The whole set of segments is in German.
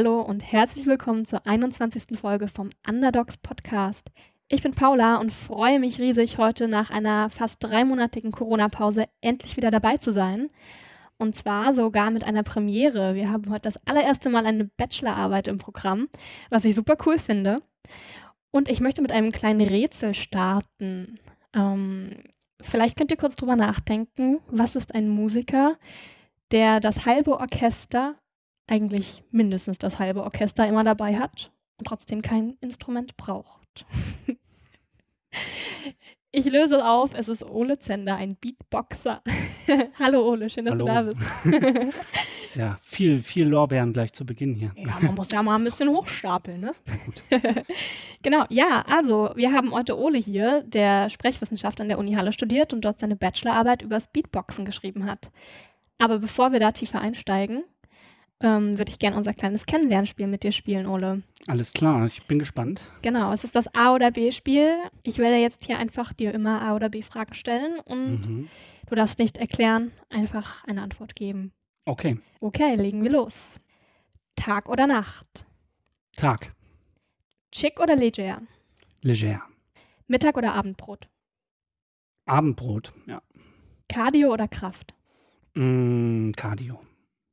Hallo und herzlich willkommen zur 21. Folge vom Underdogs Podcast. Ich bin Paula und freue mich riesig, heute nach einer fast dreimonatigen Corona-Pause endlich wieder dabei zu sein. Und zwar sogar mit einer Premiere. Wir haben heute das allererste Mal eine Bachelorarbeit im Programm, was ich super cool finde. Und ich möchte mit einem kleinen Rätsel starten. Ähm, vielleicht könnt ihr kurz drüber nachdenken. Was ist ein Musiker, der das halbe Orchester eigentlich mindestens das halbe Orchester immer dabei hat und trotzdem kein Instrument braucht. ich löse auf, es ist Ole Zender, ein Beatboxer. Hallo Ole, schön, dass Hallo. du da bist. Ist ja viel, viel Lorbeeren gleich zu Beginn hier. ja, man muss ja mal ein bisschen hochstapeln, ne? genau, ja, also wir haben heute Ole hier, der Sprechwissenschaft an der Uni Halle studiert und dort seine Bachelorarbeit übers Beatboxen geschrieben hat. Aber bevor wir da tiefer einsteigen, ähm, würde ich gerne unser kleines Kennenlernspiel mit dir spielen, Ole. Alles klar, ich bin gespannt. Genau, es ist das A- oder B-Spiel. Ich werde jetzt hier einfach dir immer A- oder B-Fragen stellen und Mhm. du darfst nicht erklären, einfach eine Antwort geben. Okay, Okay, legen wir los. Tag oder Nacht? Tag, Chick oder leger? leger. Mittag oder Abendbrot? Abendbrot, ja. Cardio oder Kraft? Mm, Cardio.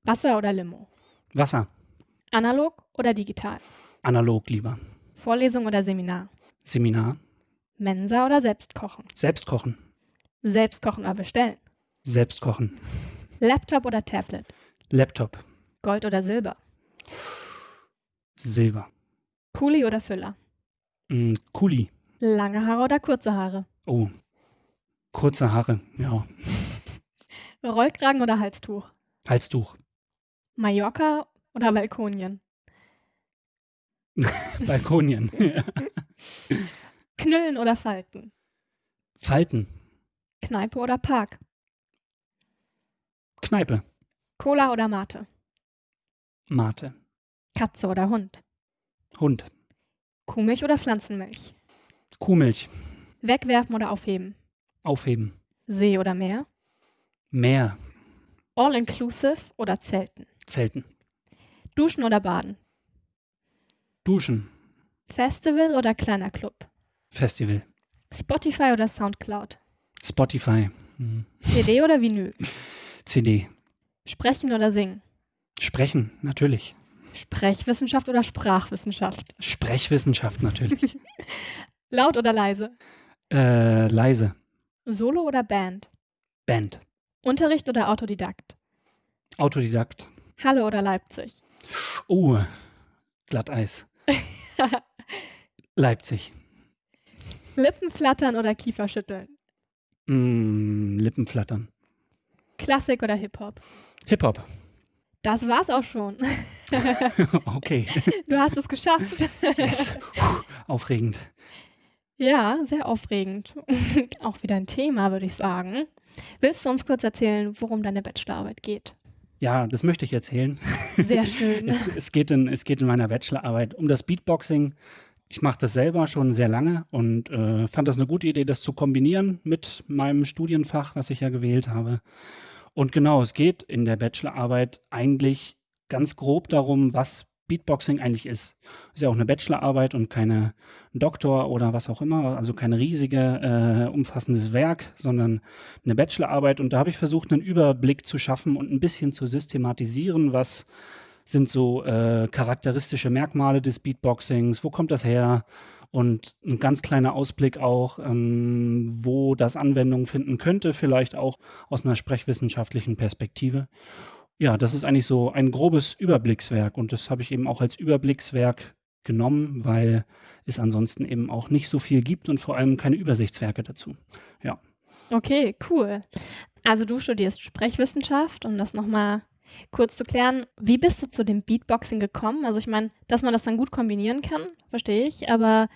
Wasser oder Limo? Wasser, Analog oder digital? analog lieber. Vorlesung oder Seminar? Seminar, Mensa oder Selbstkochen? selbst kochen, Selbstkochen oder bestellen? selbst kochen. Laptop oder Tablet? Laptop, Gold oder Silber? Silber. Kuli oder Füller? Mm, Kuli, Lange Haare oder kurze Haare? oh. Kurze Haare, ja. Rollkragen oder Halstuch? Halstuch, Mallorca oder Balkonien? Balkonien. Knüllen oder Falten? Falten, Kneipe oder Park? Kneipe, Cola oder Mate? Mate, Katze oder Hund? Hund, Kuhmilch oder Pflanzenmilch? Kuhmilch, Wegwerfen oder aufheben? aufheben, See oder Meer? Meer, All-inclusive oder Zelten? Zelten, Duschen oder Baden? Duschen, Festival oder kleiner Club? Festival, Spotify oder Soundcloud? Spotify, mm, CD oder Vinyl? CD, Sprechen oder singen? Sprechen, natürlich. Sprechwissenschaft oder Sprachwissenschaft? Sprechwissenschaft, natürlich. Laut oder leise? äh, leise, Solo oder Band? Band, Unterricht oder Autodidakt? Autodidakt. Halle oder Leipzig? Oh, Glatteis. Leipzig. Lippen flattern oder Kiefer schütteln? Mm, Lippen flattern. Klassik oder Hip-Hop? Hip-Hop. Das war's auch schon. okay. Du hast es geschafft. Yes. Puh, Aufregend. Ja, sehr aufregend. auch wieder ein Thema, würde ich sagen. Willst du uns kurz erzählen, worum deine Bachelorarbeit geht? Ja, das möchte ich erzählen. Sehr schön. Es, es, geht in, es geht in meiner Bachelorarbeit um das Beatboxing. Ich mache das selber schon sehr lange und äh, fand das eine gute Idee, das zu kombinieren mit meinem Studienfach, was ich ja gewählt habe. Und genau, es geht in der Bachelorarbeit eigentlich ganz grob darum, was Beatboxing eigentlich ist. Ist ja auch eine Bachelorarbeit und keine Doktor oder was auch immer, also kein riesige, äh, umfassendes Werk, sondern eine Bachelorarbeit. Und da habe ich versucht, einen Überblick zu schaffen und ein bisschen zu systematisieren, was sind so äh, charakteristische Merkmale des Beatboxings, wo kommt das her? Und ein ganz kleiner Ausblick auch, ähm, wo das Anwendung finden könnte, vielleicht auch aus einer sprechwissenschaftlichen Perspektive. Ja, das ist eigentlich so ein grobes Überblickswerk und das habe ich eben auch als Überblickswerk genommen, weil es ansonsten eben auch nicht so viel gibt und vor allem keine Übersichtswerke dazu. Okay, cool. Also du studierst Sprechwissenschaft, um das nochmal kurz zu klären. Wie bist du zu dem Beatboxing gekommen? Also ich meine, dass man das dann gut kombinieren kann, verstehe ich, aber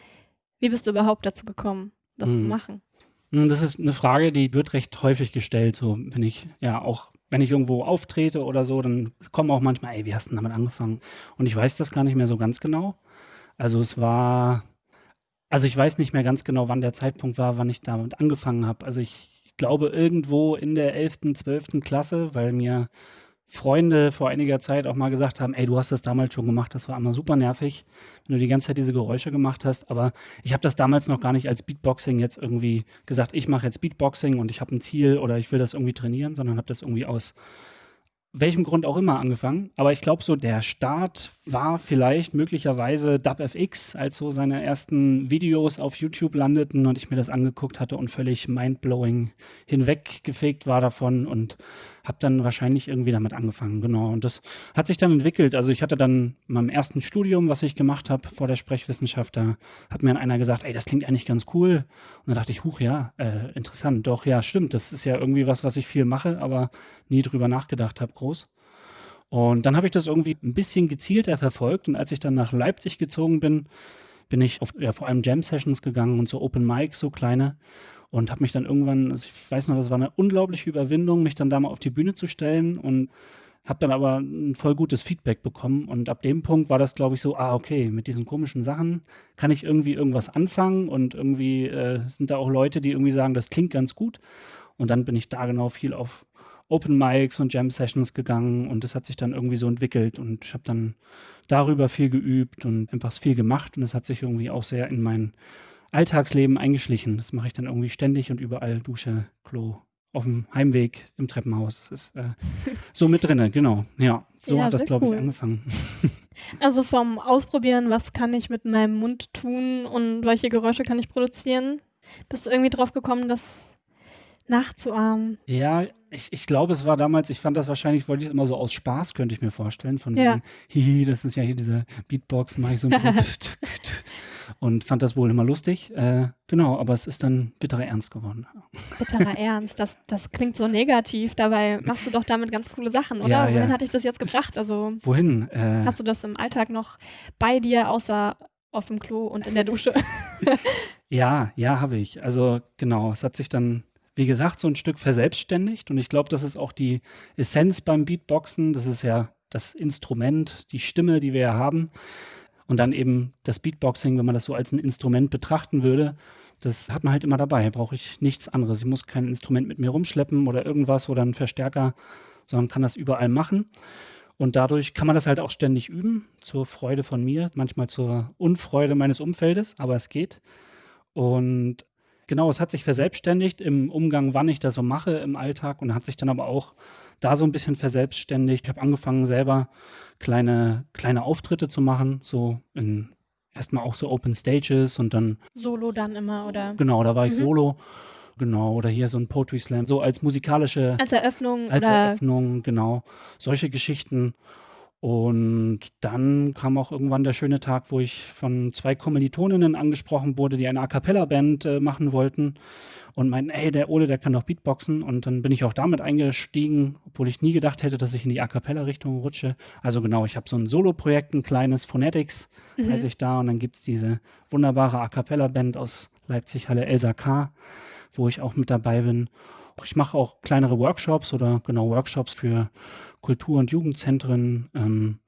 wie bist du überhaupt dazu gekommen, das zu Hm. machen? Hm, Das ist eine Frage, die wird recht häufig gestellt, so wenn ich, ja, auch wenn ich irgendwo auftrete oder so, dann kommen auch manchmal, ey, wie hast du denn damit angefangen? Und ich weiß das gar nicht mehr so ganz genau. Also es war, also ich weiß nicht mehr ganz genau, wann der Zeitpunkt war, wann ich damit angefangen habe. Also ich glaube irgendwo in der 11., 12. Klasse, weil mir Freunde vor einiger Zeit auch mal gesagt haben, ey, du hast das damals schon gemacht, das war immer super nervig, wenn du die ganze Zeit diese Geräusche gemacht hast. Aber ich habe das damals noch gar nicht als Beatboxing jetzt irgendwie gesagt, ich mache jetzt Beatboxing und ich habe ein Ziel oder ich will das irgendwie trainieren, sondern habe das irgendwie aus welchem Grund auch immer angefangen. Aber ich glaube, so der Start war vielleicht möglicherweise DubFX, als so seine ersten Videos auf YouTube landeten und ich mir das angeguckt hatte und völlig mindblowing hinweggefegt war davon und habe dann wahrscheinlich irgendwie damit angefangen, genau. Und das hat sich dann entwickelt. Also ich hatte dann in meinem ersten Studium, was ich gemacht habe vor der Sprechwissenschaft, da hat mir einer gesagt, ey, das klingt eigentlich ganz cool. Und dann dachte ich, huch, ja, äh, interessant. Doch, ja, stimmt. Das ist ja irgendwie was, was ich viel mache, aber nie drüber nachgedacht habe, groß. Und dann habe ich das irgendwie ein bisschen gezielter verfolgt. Und als ich dann nach Leipzig gezogen bin, bin ich auf ja, vor allem Jam-Sessions gegangen und so Open Mics, so kleine und habe mich dann irgendwann, also ich weiß noch, das war eine unglaubliche Überwindung, mich dann da mal auf die Bühne zu stellen und habe dann aber ein voll gutes Feedback bekommen. Und ab dem Punkt war das, glaube ich, so, ah, okay, mit diesen komischen Sachen kann ich irgendwie irgendwas anfangen und irgendwie äh, sind da auch Leute, die irgendwie sagen, das klingt ganz gut. Und dann bin ich da genau viel auf Open Mics und Jam Sessions gegangen und das hat sich dann irgendwie so entwickelt und ich habe dann darüber viel geübt und einfach viel gemacht und es hat sich irgendwie auch sehr in mein Alltagsleben eingeschlichen. Das mache ich dann irgendwie ständig und überall Dusche, Klo, auf dem Heimweg im Treppenhaus. Das ist äh, so mit drinne, genau. Ja, so ja, hat das, glaube cool. ich, angefangen. Also vom Ausprobieren, was kann ich mit meinem Mund tun und welche Geräusche kann ich produzieren, bist du irgendwie drauf gekommen, das nachzuahmen? Ja, ich, ich glaube, es war damals, ich fand das wahrscheinlich, wollte ich es immer so aus Spaß, könnte ich mir vorstellen. Von ja. wegen, hihi, das ist ja hier diese Beatbox, mache ich so ein und fand das wohl immer lustig. Äh, genau, aber es ist dann bitterer Ernst geworden. Bitterer Ernst, das, das klingt so negativ. Dabei machst du doch damit ganz coole Sachen, oder? Ja, Wohin ja. hat dich das jetzt gebracht? Also, Wohin? Äh, hast du das im Alltag noch bei dir, außer auf dem Klo und in der Dusche? ja, ja, habe ich. Also genau, es hat sich dann wie gesagt, so ein Stück verselbstständigt. Und ich glaube, das ist auch die Essenz beim Beatboxen. Das ist ja das Instrument, die Stimme, die wir ja haben. Und dann eben das Beatboxing, wenn man das so als ein Instrument betrachten würde, das hat man halt immer dabei. Brauche ich nichts anderes. Ich muss kein Instrument mit mir rumschleppen oder irgendwas oder einen Verstärker, sondern kann das überall machen. Und dadurch kann man das halt auch ständig üben, zur Freude von mir, manchmal zur Unfreude meines Umfeldes, aber es geht. Und genau, es hat sich verselbstständigt im Umgang, wann ich das so mache im Alltag und hat sich dann aber auch da so ein bisschen verselbstständigt. Ich habe angefangen, selber kleine, kleine Auftritte zu machen, so in erstmal auch so Open Stages und dann. Solo dann immer, oder? Genau, da war ich mhm. solo. Genau, oder hier so ein Poetry Slam, so als musikalische. Als Eröffnung. Als Eröffnung, genau. Solche Geschichten. Und dann kam auch irgendwann der schöne Tag, wo ich von zwei Kommilitoninnen angesprochen wurde, die eine A Cappella-Band äh, machen wollten und meinten, ey, der Ole, der kann doch Beatboxen. Und dann bin ich auch damit eingestiegen, obwohl ich nie gedacht hätte, dass ich in die A Cappella-Richtung rutsche. Also genau, ich habe so ein Solo-Projekt, ein kleines Phonetics, mhm. heiße ich da. Und dann gibt es diese wunderbare A Cappella-Band aus Leipzig-Halle Elsa K., wo ich auch mit dabei bin. Ich mache auch kleinere Workshops oder genau Workshops für Kultur- und Jugendzentren. Ähm,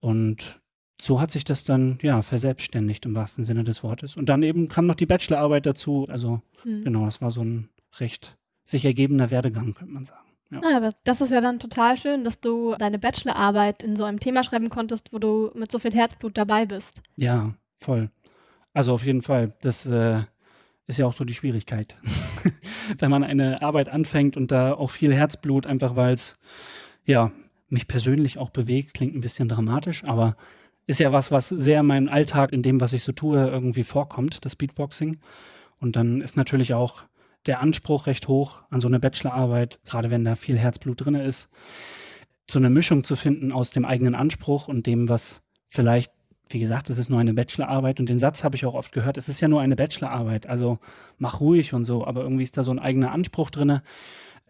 und so hat sich das dann ja verselbstständigt im wahrsten Sinne des Wortes. Und dann eben kam noch die Bachelorarbeit dazu. Also mhm. genau, das war so ein recht sich ergebener Werdegang, könnte man sagen. Ja. Ah, aber das ist ja dann total schön, dass du deine Bachelorarbeit in so einem Thema schreiben konntest, wo du mit so viel Herzblut dabei bist. Ja, voll. Also auf jeden Fall. Das äh, ist ja auch so die Schwierigkeit. Wenn man eine Arbeit anfängt und da auch viel Herzblut, einfach weil es ja mich persönlich auch bewegt, klingt ein bisschen dramatisch, aber ist ja was, was sehr in meinem Alltag, in dem, was ich so tue, irgendwie vorkommt, das Beatboxing. Und dann ist natürlich auch der Anspruch recht hoch an so eine Bachelorarbeit, gerade wenn da viel Herzblut drin ist, so eine Mischung zu finden aus dem eigenen Anspruch und dem, was vielleicht, wie gesagt, es ist nur eine Bachelorarbeit und den Satz habe ich auch oft gehört, es ist ja nur eine Bachelorarbeit, also mach ruhig und so, aber irgendwie ist da so ein eigener Anspruch drin,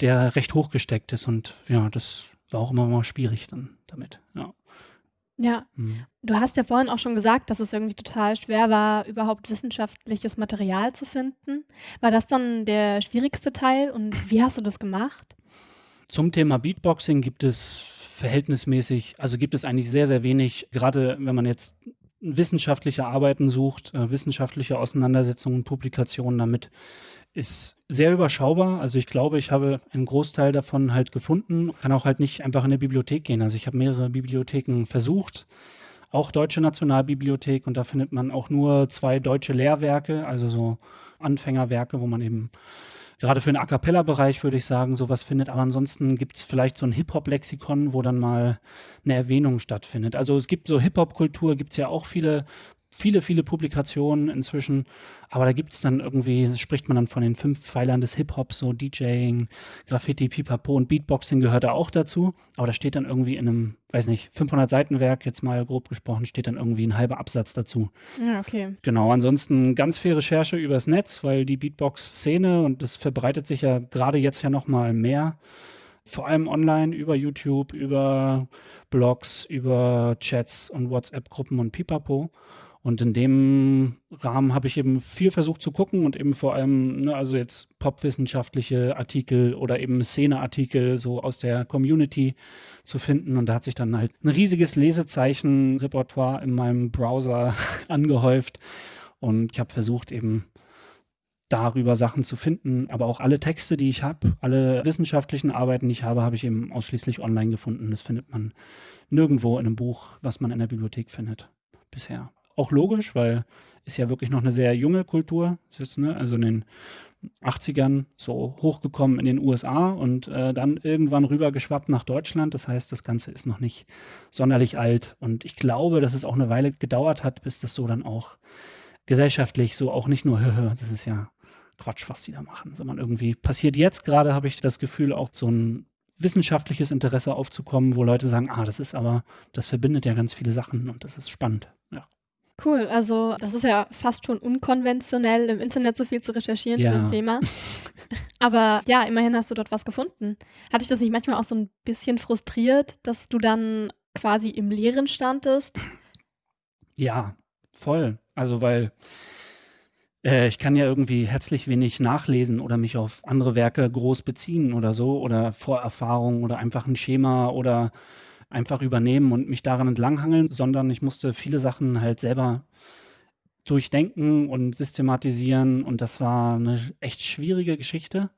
der recht hochgesteckt ist und ja, das war auch immer mal schwierig dann damit, ja. Ja, mhm. du hast ja vorhin auch schon gesagt, dass es irgendwie total schwer war, überhaupt wissenschaftliches Material zu finden. War das dann der schwierigste Teil und wie hast du das gemacht? Zum Thema Beatboxing gibt es verhältnismäßig, also gibt es eigentlich sehr, sehr wenig, gerade wenn man jetzt wissenschaftliche Arbeiten sucht, äh, wissenschaftliche Auseinandersetzungen, Publikationen damit, ist sehr überschaubar. Also ich glaube, ich habe einen Großteil davon halt gefunden, kann auch halt nicht einfach in eine Bibliothek gehen. Also ich habe mehrere Bibliotheken versucht, auch Deutsche Nationalbibliothek und da findet man auch nur zwei deutsche Lehrwerke, also so Anfängerwerke, wo man eben gerade für den A cappella-Bereich würde ich sagen, sowas findet. Aber ansonsten gibt es vielleicht so ein Hip-Hop-Lexikon, wo dann mal eine Erwähnung stattfindet. Also es gibt so Hip-Hop-Kultur, gibt es ja auch viele viele, viele Publikationen inzwischen. Aber da gibt es dann irgendwie, spricht man dann von den fünf Pfeilern des Hip-Hops, so DJing, Graffiti, Pipapo und Beatboxing gehört da auch dazu. Aber da steht dann irgendwie in einem, weiß nicht, 500 Seitenwerk, jetzt mal grob gesprochen, steht dann irgendwie ein halber Absatz dazu. Ja, okay. Genau, ansonsten ganz viel Recherche übers Netz, weil die Beatbox-Szene und das verbreitet sich ja gerade jetzt ja noch mal mehr vor allem online über YouTube, über Blogs, über Chats und WhatsApp-Gruppen und Pipapo. Und in dem Rahmen habe ich eben viel versucht zu gucken und eben vor allem, ne, also jetzt popwissenschaftliche Artikel oder eben Szeneartikel so aus der Community zu finden. Und da hat sich dann halt ein riesiges Lesezeichen-Repertoire in meinem Browser angehäuft. Und ich habe versucht eben darüber Sachen zu finden. Aber auch alle Texte, die ich habe, alle wissenschaftlichen Arbeiten, die ich habe, habe ich eben ausschließlich online gefunden. Das findet man nirgendwo in einem Buch, was man in der Bibliothek findet bisher auch logisch, weil ist ja wirklich noch eine sehr junge Kultur. Ist, ne, also in den 80ern so hochgekommen in den USA und äh, dann irgendwann rübergeschwappt nach Deutschland. Das heißt, das Ganze ist noch nicht sonderlich alt. Und ich glaube, dass es auch eine Weile gedauert hat, bis das so dann auch gesellschaftlich so auch nicht nur, das ist ja Quatsch, was die da machen, sondern irgendwie passiert jetzt gerade, habe ich das Gefühl, auch so ein wissenschaftliches Interesse aufzukommen, wo Leute sagen, ah, das ist aber, das verbindet ja ganz viele Sachen und das ist spannend. Ja. Cool, also das ist ja fast schon unkonventionell, im Internet so viel zu recherchieren ja. für ein Thema. Aber ja, immerhin hast du dort was gefunden. Hat dich das nicht manchmal auch so ein bisschen frustriert, dass du dann quasi im Leeren standest? Ja, voll. Also weil äh, ich kann ja irgendwie herzlich wenig nachlesen oder mich auf andere Werke groß beziehen oder so oder Vorerfahrungen oder einfach ein Schema oder einfach übernehmen und mich daran entlanghangeln, sondern ich musste viele Sachen halt selber durchdenken und systematisieren und das war eine echt schwierige Geschichte.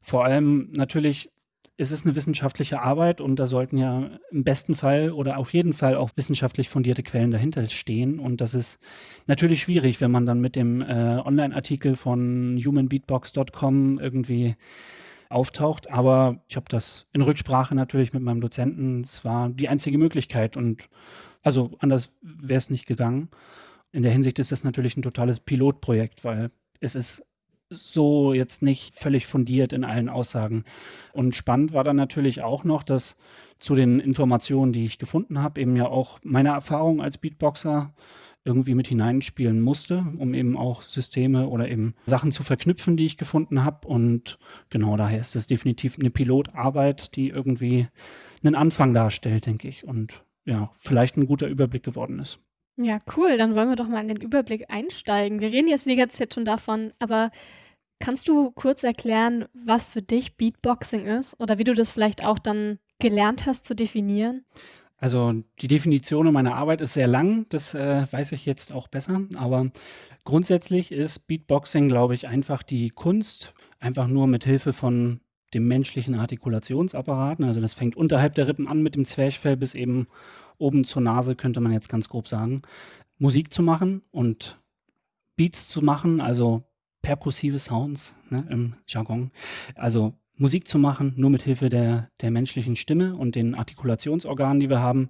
Vor allem natürlich ist es eine wissenschaftliche Arbeit und da sollten ja im besten Fall oder auf jeden Fall auch wissenschaftlich fundierte Quellen dahinter stehen. Und das ist natürlich schwierig, wenn man dann mit dem äh, Online-Artikel von humanbeatbox.com irgendwie auftaucht. Aber ich habe das in Rücksprache natürlich mit meinem Dozenten. Es war die einzige Möglichkeit und also anders wäre es nicht gegangen. In der Hinsicht ist das natürlich ein totales Pilotprojekt, weil es ist so jetzt nicht völlig fundiert in allen Aussagen. Und spannend war dann natürlich auch noch, dass zu den Informationen, die ich gefunden habe, eben ja auch meine Erfahrung als Beatboxer irgendwie mit hineinspielen musste, um eben auch Systeme oder eben Sachen zu verknüpfen, die ich gefunden habe. Und genau daher ist es definitiv eine Pilotarbeit, die irgendwie einen Anfang darstellt, denke ich. Und ja, vielleicht ein guter Überblick geworden ist. Ja, cool. Dann wollen wir doch mal in den Überblick einsteigen. Wir reden jetzt die ganze Zeit schon davon, aber kannst du kurz erklären, was für dich Beatboxing ist oder wie du das vielleicht auch dann gelernt hast zu definieren? Also die Definition meiner Arbeit ist sehr lang, das äh, weiß ich jetzt auch besser, aber grundsätzlich ist Beatboxing, glaube ich, einfach die Kunst, einfach nur mit Hilfe von dem menschlichen Artikulationsapparaten. Also das fängt unterhalb der Rippen an mit dem Zwerchfell bis eben oben zur Nase, könnte man jetzt ganz grob sagen, Musik zu machen und Beats zu machen, also perkussive Sounds ne, im Jargon. Also Musik zu machen, nur mit Hilfe der, der menschlichen Stimme und den Artikulationsorganen, die wir haben.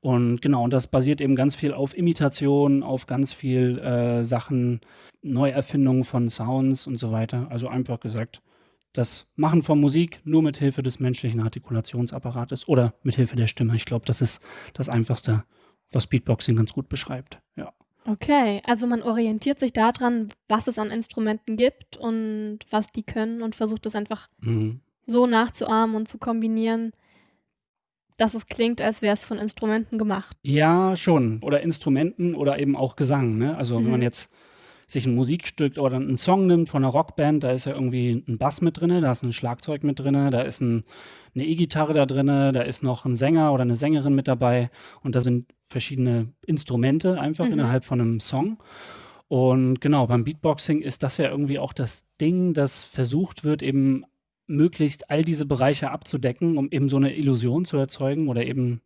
Und genau, und das basiert eben ganz viel auf Imitation, auf ganz viel äh, Sachen, Neuerfindungen von Sounds und so weiter. Also einfach gesagt, das Machen von Musik nur mit Hilfe des menschlichen Artikulationsapparates oder mit Hilfe der Stimme. Ich glaube, das ist das Einfachste, was Beatboxing ganz gut beschreibt. Ja. Okay, also man orientiert sich daran, was es an Instrumenten gibt und was die können und versucht es einfach mhm. so nachzuahmen und zu kombinieren, dass es klingt, als wäre es von Instrumenten gemacht. Ja, schon. Oder Instrumenten oder eben auch Gesang. Ne? Also mhm. wenn man mhm. jetzt sich ein Musikstück oder einen Song nimmt von einer Rockband, da ist ja irgendwie ein Bass mit drin, da ist ein Schlagzeug mit drin, da ist ein, eine E-Gitarre da drin, da ist noch ein Sänger oder eine Sängerin mit dabei und da sind verschiedene Instrumente einfach mhm. innerhalb von einem Song. Und genau, beim Beatboxing ist das ja irgendwie auch das Ding, das versucht wird, eben möglichst all diese Bereiche abzudecken, um eben so eine Illusion zu erzeugen oder eben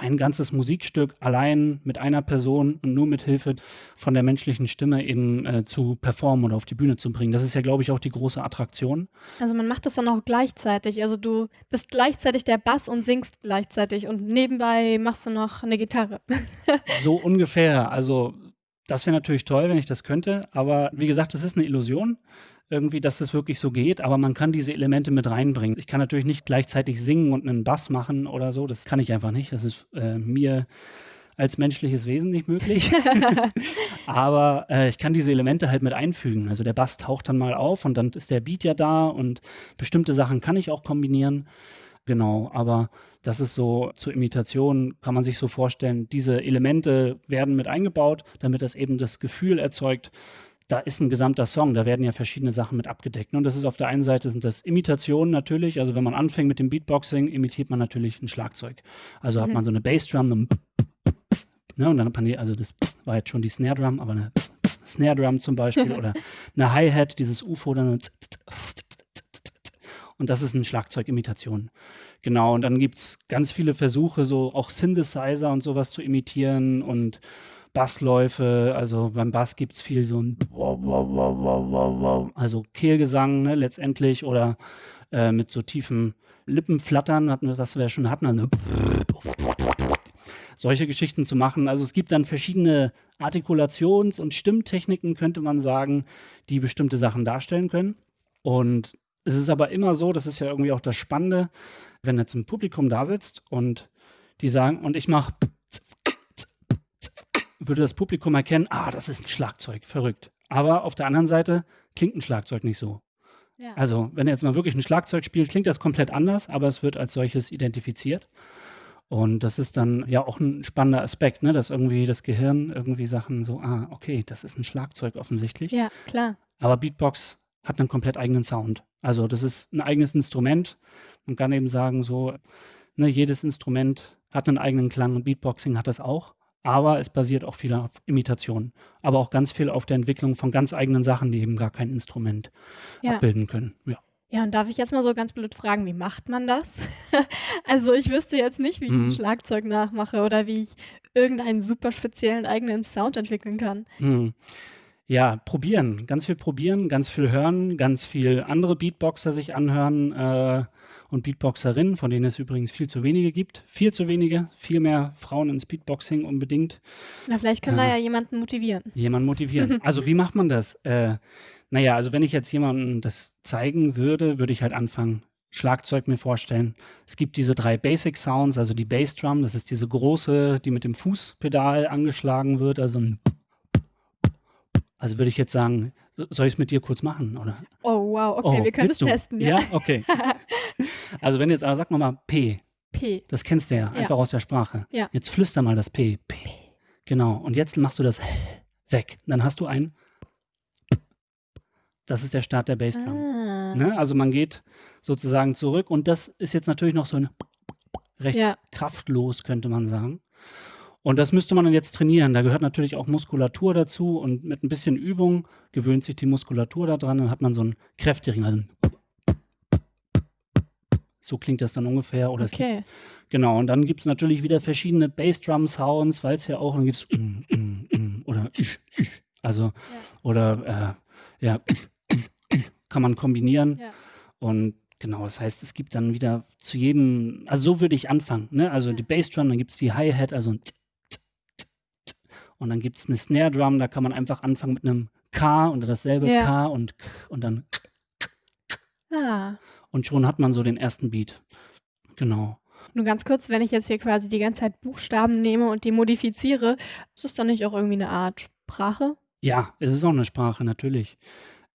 ein ganzes Musikstück allein mit einer Person und nur mit Hilfe von der menschlichen Stimme eben äh, zu performen oder auf die Bühne zu bringen. Das ist ja, glaube ich, auch die große Attraktion. Also man macht das dann auch gleichzeitig. Also du bist gleichzeitig der Bass und singst gleichzeitig und nebenbei machst du noch eine Gitarre. so ungefähr. Also das wäre natürlich toll, wenn ich das könnte. Aber wie gesagt, das ist eine Illusion irgendwie, dass es wirklich so geht, aber man kann diese Elemente mit reinbringen. Ich kann natürlich nicht gleichzeitig singen und einen Bass machen oder so, das kann ich einfach nicht. Das ist äh, mir als menschliches Wesen nicht möglich. aber äh, ich kann diese Elemente halt mit einfügen. Also der Bass taucht dann mal auf und dann ist der Beat ja da und bestimmte Sachen kann ich auch kombinieren. Genau, aber das ist so zur Imitation, kann man sich so vorstellen, diese Elemente werden mit eingebaut, damit das eben das Gefühl erzeugt, da ist ein gesamter Song, da werden ja verschiedene Sachen mit abgedeckt. Und das ist auf der einen Seite sind das Imitationen natürlich, also wenn man anfängt mit dem Beatboxing, imitiert man natürlich ein Schlagzeug. Also mhm. hat man so eine Bassdrum, ne, und dann hat man die, also das war jetzt schon die Snare Drum, aber eine Snare Drum zum Beispiel oder eine Hi-Hat, dieses UFO, dann und das ist eine Schlagzeugimitation. Genau, und dann gibt es ganz viele Versuche, so auch Synthesizer und sowas zu imitieren und Bassläufe, also beim Bass gibt es viel so ein also Kehlgesang ne, letztendlich oder äh, mit so tiefen Lippenflattern, was wir schon hatten, also solche Geschichten zu machen. Also es gibt dann verschiedene Artikulations- und Stimmtechniken, könnte man sagen, die bestimmte Sachen darstellen können. Und es ist aber immer so, das ist ja irgendwie auch das Spannende, wenn jetzt ein Publikum da sitzt und die sagen, und ich mache würde das Publikum erkennen, ah, das ist ein Schlagzeug, verrückt. Aber auf der anderen Seite klingt ein Schlagzeug nicht so. Ja. Also, wenn er jetzt mal wirklich ein Schlagzeug spielt, klingt das komplett anders, aber es wird als solches identifiziert. Und das ist dann ja auch ein spannender Aspekt, ne? dass irgendwie das Gehirn irgendwie Sachen so, ah, okay, das ist ein Schlagzeug offensichtlich. Ja, klar. Aber Beatbox hat einen komplett eigenen Sound. Also das ist ein eigenes Instrument. Man kann eben sagen, so, ne, jedes Instrument hat einen eigenen Klang und Beatboxing hat das auch aber es basiert auch viel auf Imitationen, aber auch ganz viel auf der Entwicklung von ganz eigenen Sachen, die eben gar kein Instrument ja. abbilden können. Ja. Ja, und darf ich jetzt mal so ganz blöd fragen, wie macht man das? also ich wüsste jetzt nicht, wie ich mhm. ein Schlagzeug nachmache oder wie ich irgendeinen super speziellen eigenen Sound entwickeln kann. Mhm. Ja, probieren, ganz viel probieren, ganz viel hören, ganz viel andere Beatboxer sich anhören. Äh, und Beatboxerinnen, von denen es übrigens viel zu wenige gibt. Viel zu wenige, viel mehr Frauen ins Beatboxing unbedingt. Na, vielleicht können äh, wir ja jemanden motivieren. Jemanden motivieren. also wie macht man das? Äh, naja, also wenn ich jetzt jemandem das zeigen würde, würde ich halt anfangen, Schlagzeug mir vorstellen. Es gibt diese drei Basic Sounds, also die Bassdrum, das ist diese große, die mit dem Fußpedal angeschlagen wird, also ein also würde ich jetzt sagen, soll ich es mit dir kurz machen, oder? Oh, wow, okay, oh, wir können es testen. Ja, ja? okay. also wenn jetzt, aber sag mal P. P. Das kennst du ja, einfach aus der Sprache. Ja. Jetzt flüster mal das P. P. Genau, und jetzt machst du das weg. Dann hast du ein das ist der Start der Bassdrum. Ah. Ne? Also man geht sozusagen zurück und das ist jetzt natürlich noch so ein recht ja. kraftlos, könnte man sagen. Und das müsste man dann jetzt trainieren. Da gehört natürlich auch Muskulatur dazu und mit ein bisschen Übung gewöhnt sich die Muskulatur daran. Dann hat man so einen kräftigen. Also so klingt das dann ungefähr. Oder okay. Gibt, genau. Und dann gibt es natürlich wieder verschiedene Bassdrum-Sounds, weil es ja auch, dann gibt es oder also ja. oder äh, ja kann man kombinieren. Ja. Und Genau, das heißt, es gibt dann wieder zu jedem, also so würde ich anfangen, ne? Also die Bassdrum, dann gibt es die Hi-Hat, also ein und dann gibt es eine Snare Drum, da kann man einfach anfangen mit einem K und dasselbe ja. K und und dann ah. Und schon hat man so den ersten Beat. Genau. Nur ganz kurz, wenn ich jetzt hier quasi die ganze Zeit Buchstaben nehme und die modifiziere, ist das dann nicht auch irgendwie eine Art Sprache? Ja, es ist auch eine Sprache, natürlich.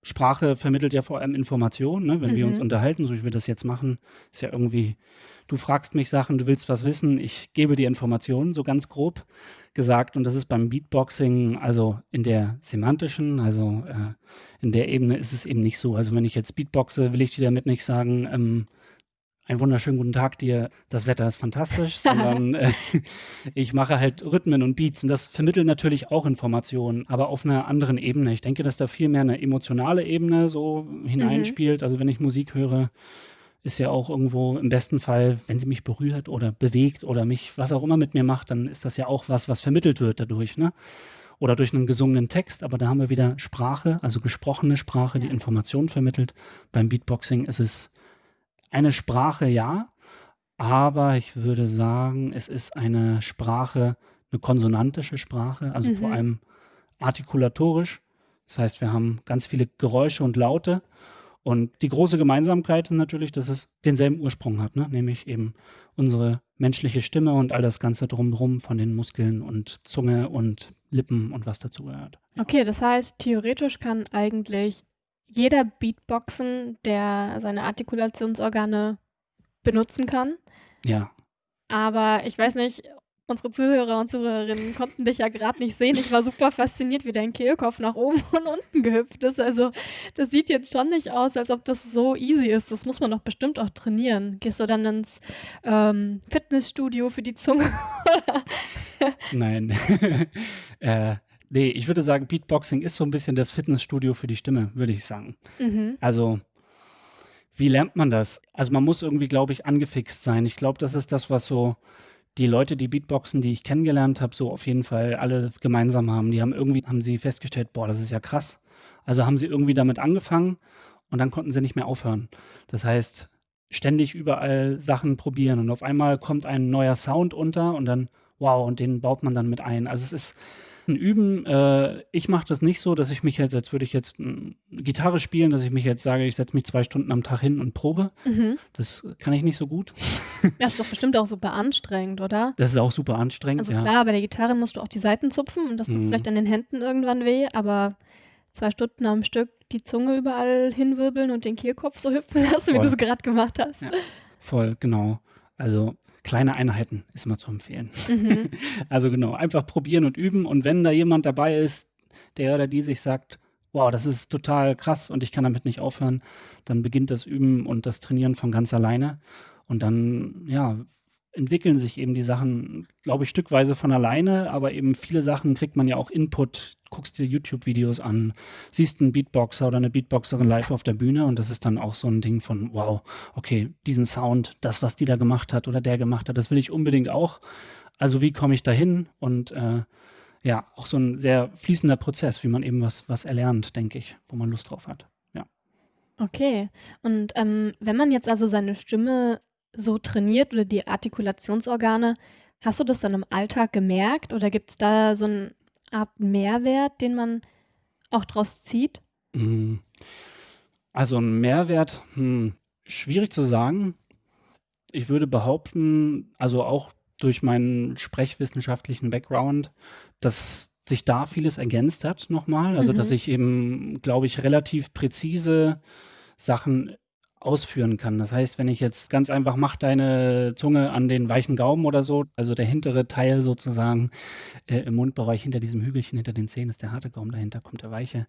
Sprache vermittelt ja vor allem Informationen. Ne? Wenn mhm. wir uns mhm. unterhalten, so wie wir das jetzt machen, ist ja irgendwie, du fragst mich Sachen, du willst was wissen, ich gebe dir Informationen, so ganz grob gesagt. Und das ist beim Beatboxing, also in der semantischen, also äh, in der Ebene ist es eben nicht so. Also wenn ich jetzt Beatboxe, will ich dir damit nicht sagen, ähm, einen wunderschönen guten Tag dir, das Wetter ist fantastisch, sondern äh, ich mache halt Rhythmen und Beats und das vermittelt natürlich auch Informationen, aber auf einer anderen Ebene. Ich denke, dass da viel mehr eine emotionale Ebene so hineinspielt. Mhm. Also wenn ich Musik höre, ist ja auch irgendwo im besten Fall, wenn sie mich berührt oder bewegt oder mich was auch immer mit mir macht, dann ist das ja auch was, was vermittelt wird dadurch, ne? Oder durch einen gesungenen Text, aber da haben wir wieder Sprache, also gesprochene Sprache, die Informationen vermittelt. Beim Beatboxing ist es eine Sprache ja, aber ich würde sagen, es ist eine Sprache, eine konsonantische Sprache, also mhm. vor allem artikulatorisch. Das heißt, wir haben ganz viele Geräusche und Laute. Und die große Gemeinsamkeit ist natürlich, dass es denselben Ursprung hat, ne? nämlich eben unsere menschliche Stimme und all das Ganze drumherum von den Muskeln und Zunge und Lippen und was dazu gehört. Ja. Okay, das heißt, theoretisch kann eigentlich jeder Beatboxen, der seine Artikulationsorgane benutzen kann. Ja. Aber ich weiß nicht, unsere Zuhörer und Zuhörerinnen konnten dich ja gerade nicht sehen. Ich war super fasziniert, wie dein Kehlkopf nach oben und unten gehüpft ist. Also das sieht jetzt schon nicht aus, als ob das so easy ist. Das muss man doch bestimmt auch trainieren. Gehst du dann ins ähm, Fitnessstudio für die Zunge? Nein. äh, Nee, ich würde sagen, Beatboxing ist so ein bisschen das Fitnessstudio für die Stimme, würde ich sagen. Mhm. Also, wie lernt man das? Also, man muss irgendwie, glaube ich, angefixt sein. Ich glaube, das ist das, was so die Leute, die Beatboxen, die ich kennengelernt habe, so auf jeden Fall alle gemeinsam haben. Die haben irgendwie, haben sie festgestellt, boah, das ist ja krass. Also haben sie irgendwie damit angefangen und dann konnten sie nicht mehr aufhören. Das heißt, ständig überall Sachen probieren und auf einmal kommt ein neuer Sound unter und dann, wow, und den baut man dann mit ein. Also es ist, Üben, äh, ich mache das nicht so, dass ich mich jetzt, als würde ich jetzt äh, Gitarre spielen, dass ich mich jetzt sage, ich setze mich zwei Stunden am Tag hin und probe. Mhm. Das kann ich nicht so gut. Das ist doch bestimmt auch super anstrengend, oder? Das ist auch super anstrengend, Also klar, bei der Gitarre musst du auch die Seiten zupfen und das tut mhm. vielleicht an den Händen irgendwann weh, aber zwei Stunden am Stück die Zunge überall hinwirbeln und den Kehlkopf so hüpfen lassen, Voll. wie du es gerade gemacht hast. Ja. Voll, genau. Also kleine Einheiten ist immer zu empfehlen. Mhm. Also genau, einfach probieren und üben. Und wenn da jemand dabei ist, der oder die sich sagt, wow, das ist total krass und ich kann damit nicht aufhören, dann beginnt das Üben und das Trainieren von ganz alleine. Und dann, ja, entwickeln sich eben die Sachen, glaube ich, stückweise von alleine, aber eben viele Sachen kriegt man ja auch Input, guckst dir YouTube-Videos an, siehst einen Beatboxer oder eine Beatboxerin live auf der Bühne und das ist dann auch so ein Ding von, wow, okay, diesen Sound, das, was die da gemacht hat oder der gemacht hat, das will ich unbedingt auch. Also wie komme ich da hin? Und äh, ja, auch so ein sehr fließender Prozess, wie man eben was, was erlernt, denke ich, wo man Lust drauf hat. Okay. Und ähm, wenn man jetzt also seine Stimme so trainiert oder die Artikulationsorgane, hast du das dann im Alltag gemerkt oder gibt es da so eine Art Mehrwert, den man auch draus zieht? Mm. Also ein Mehrwert, hm, schwierig zu sagen. Ich würde behaupten, also auch durch meinen sprechwissenschaftlichen Background, dass sich da vieles ergänzt hat nochmal. Also mhm. dass ich eben, glaube ich, relativ präzise Sachen ausführen kann. Das heißt, wenn ich jetzt ganz einfach mach deine Zunge an den weichen Gaumen oder so, also der hintere Teil sozusagen äh, im Mundbereich hinter diesem Hügelchen hinter den Zähnen ist der harte Gaumen, dahinter kommt der weiche.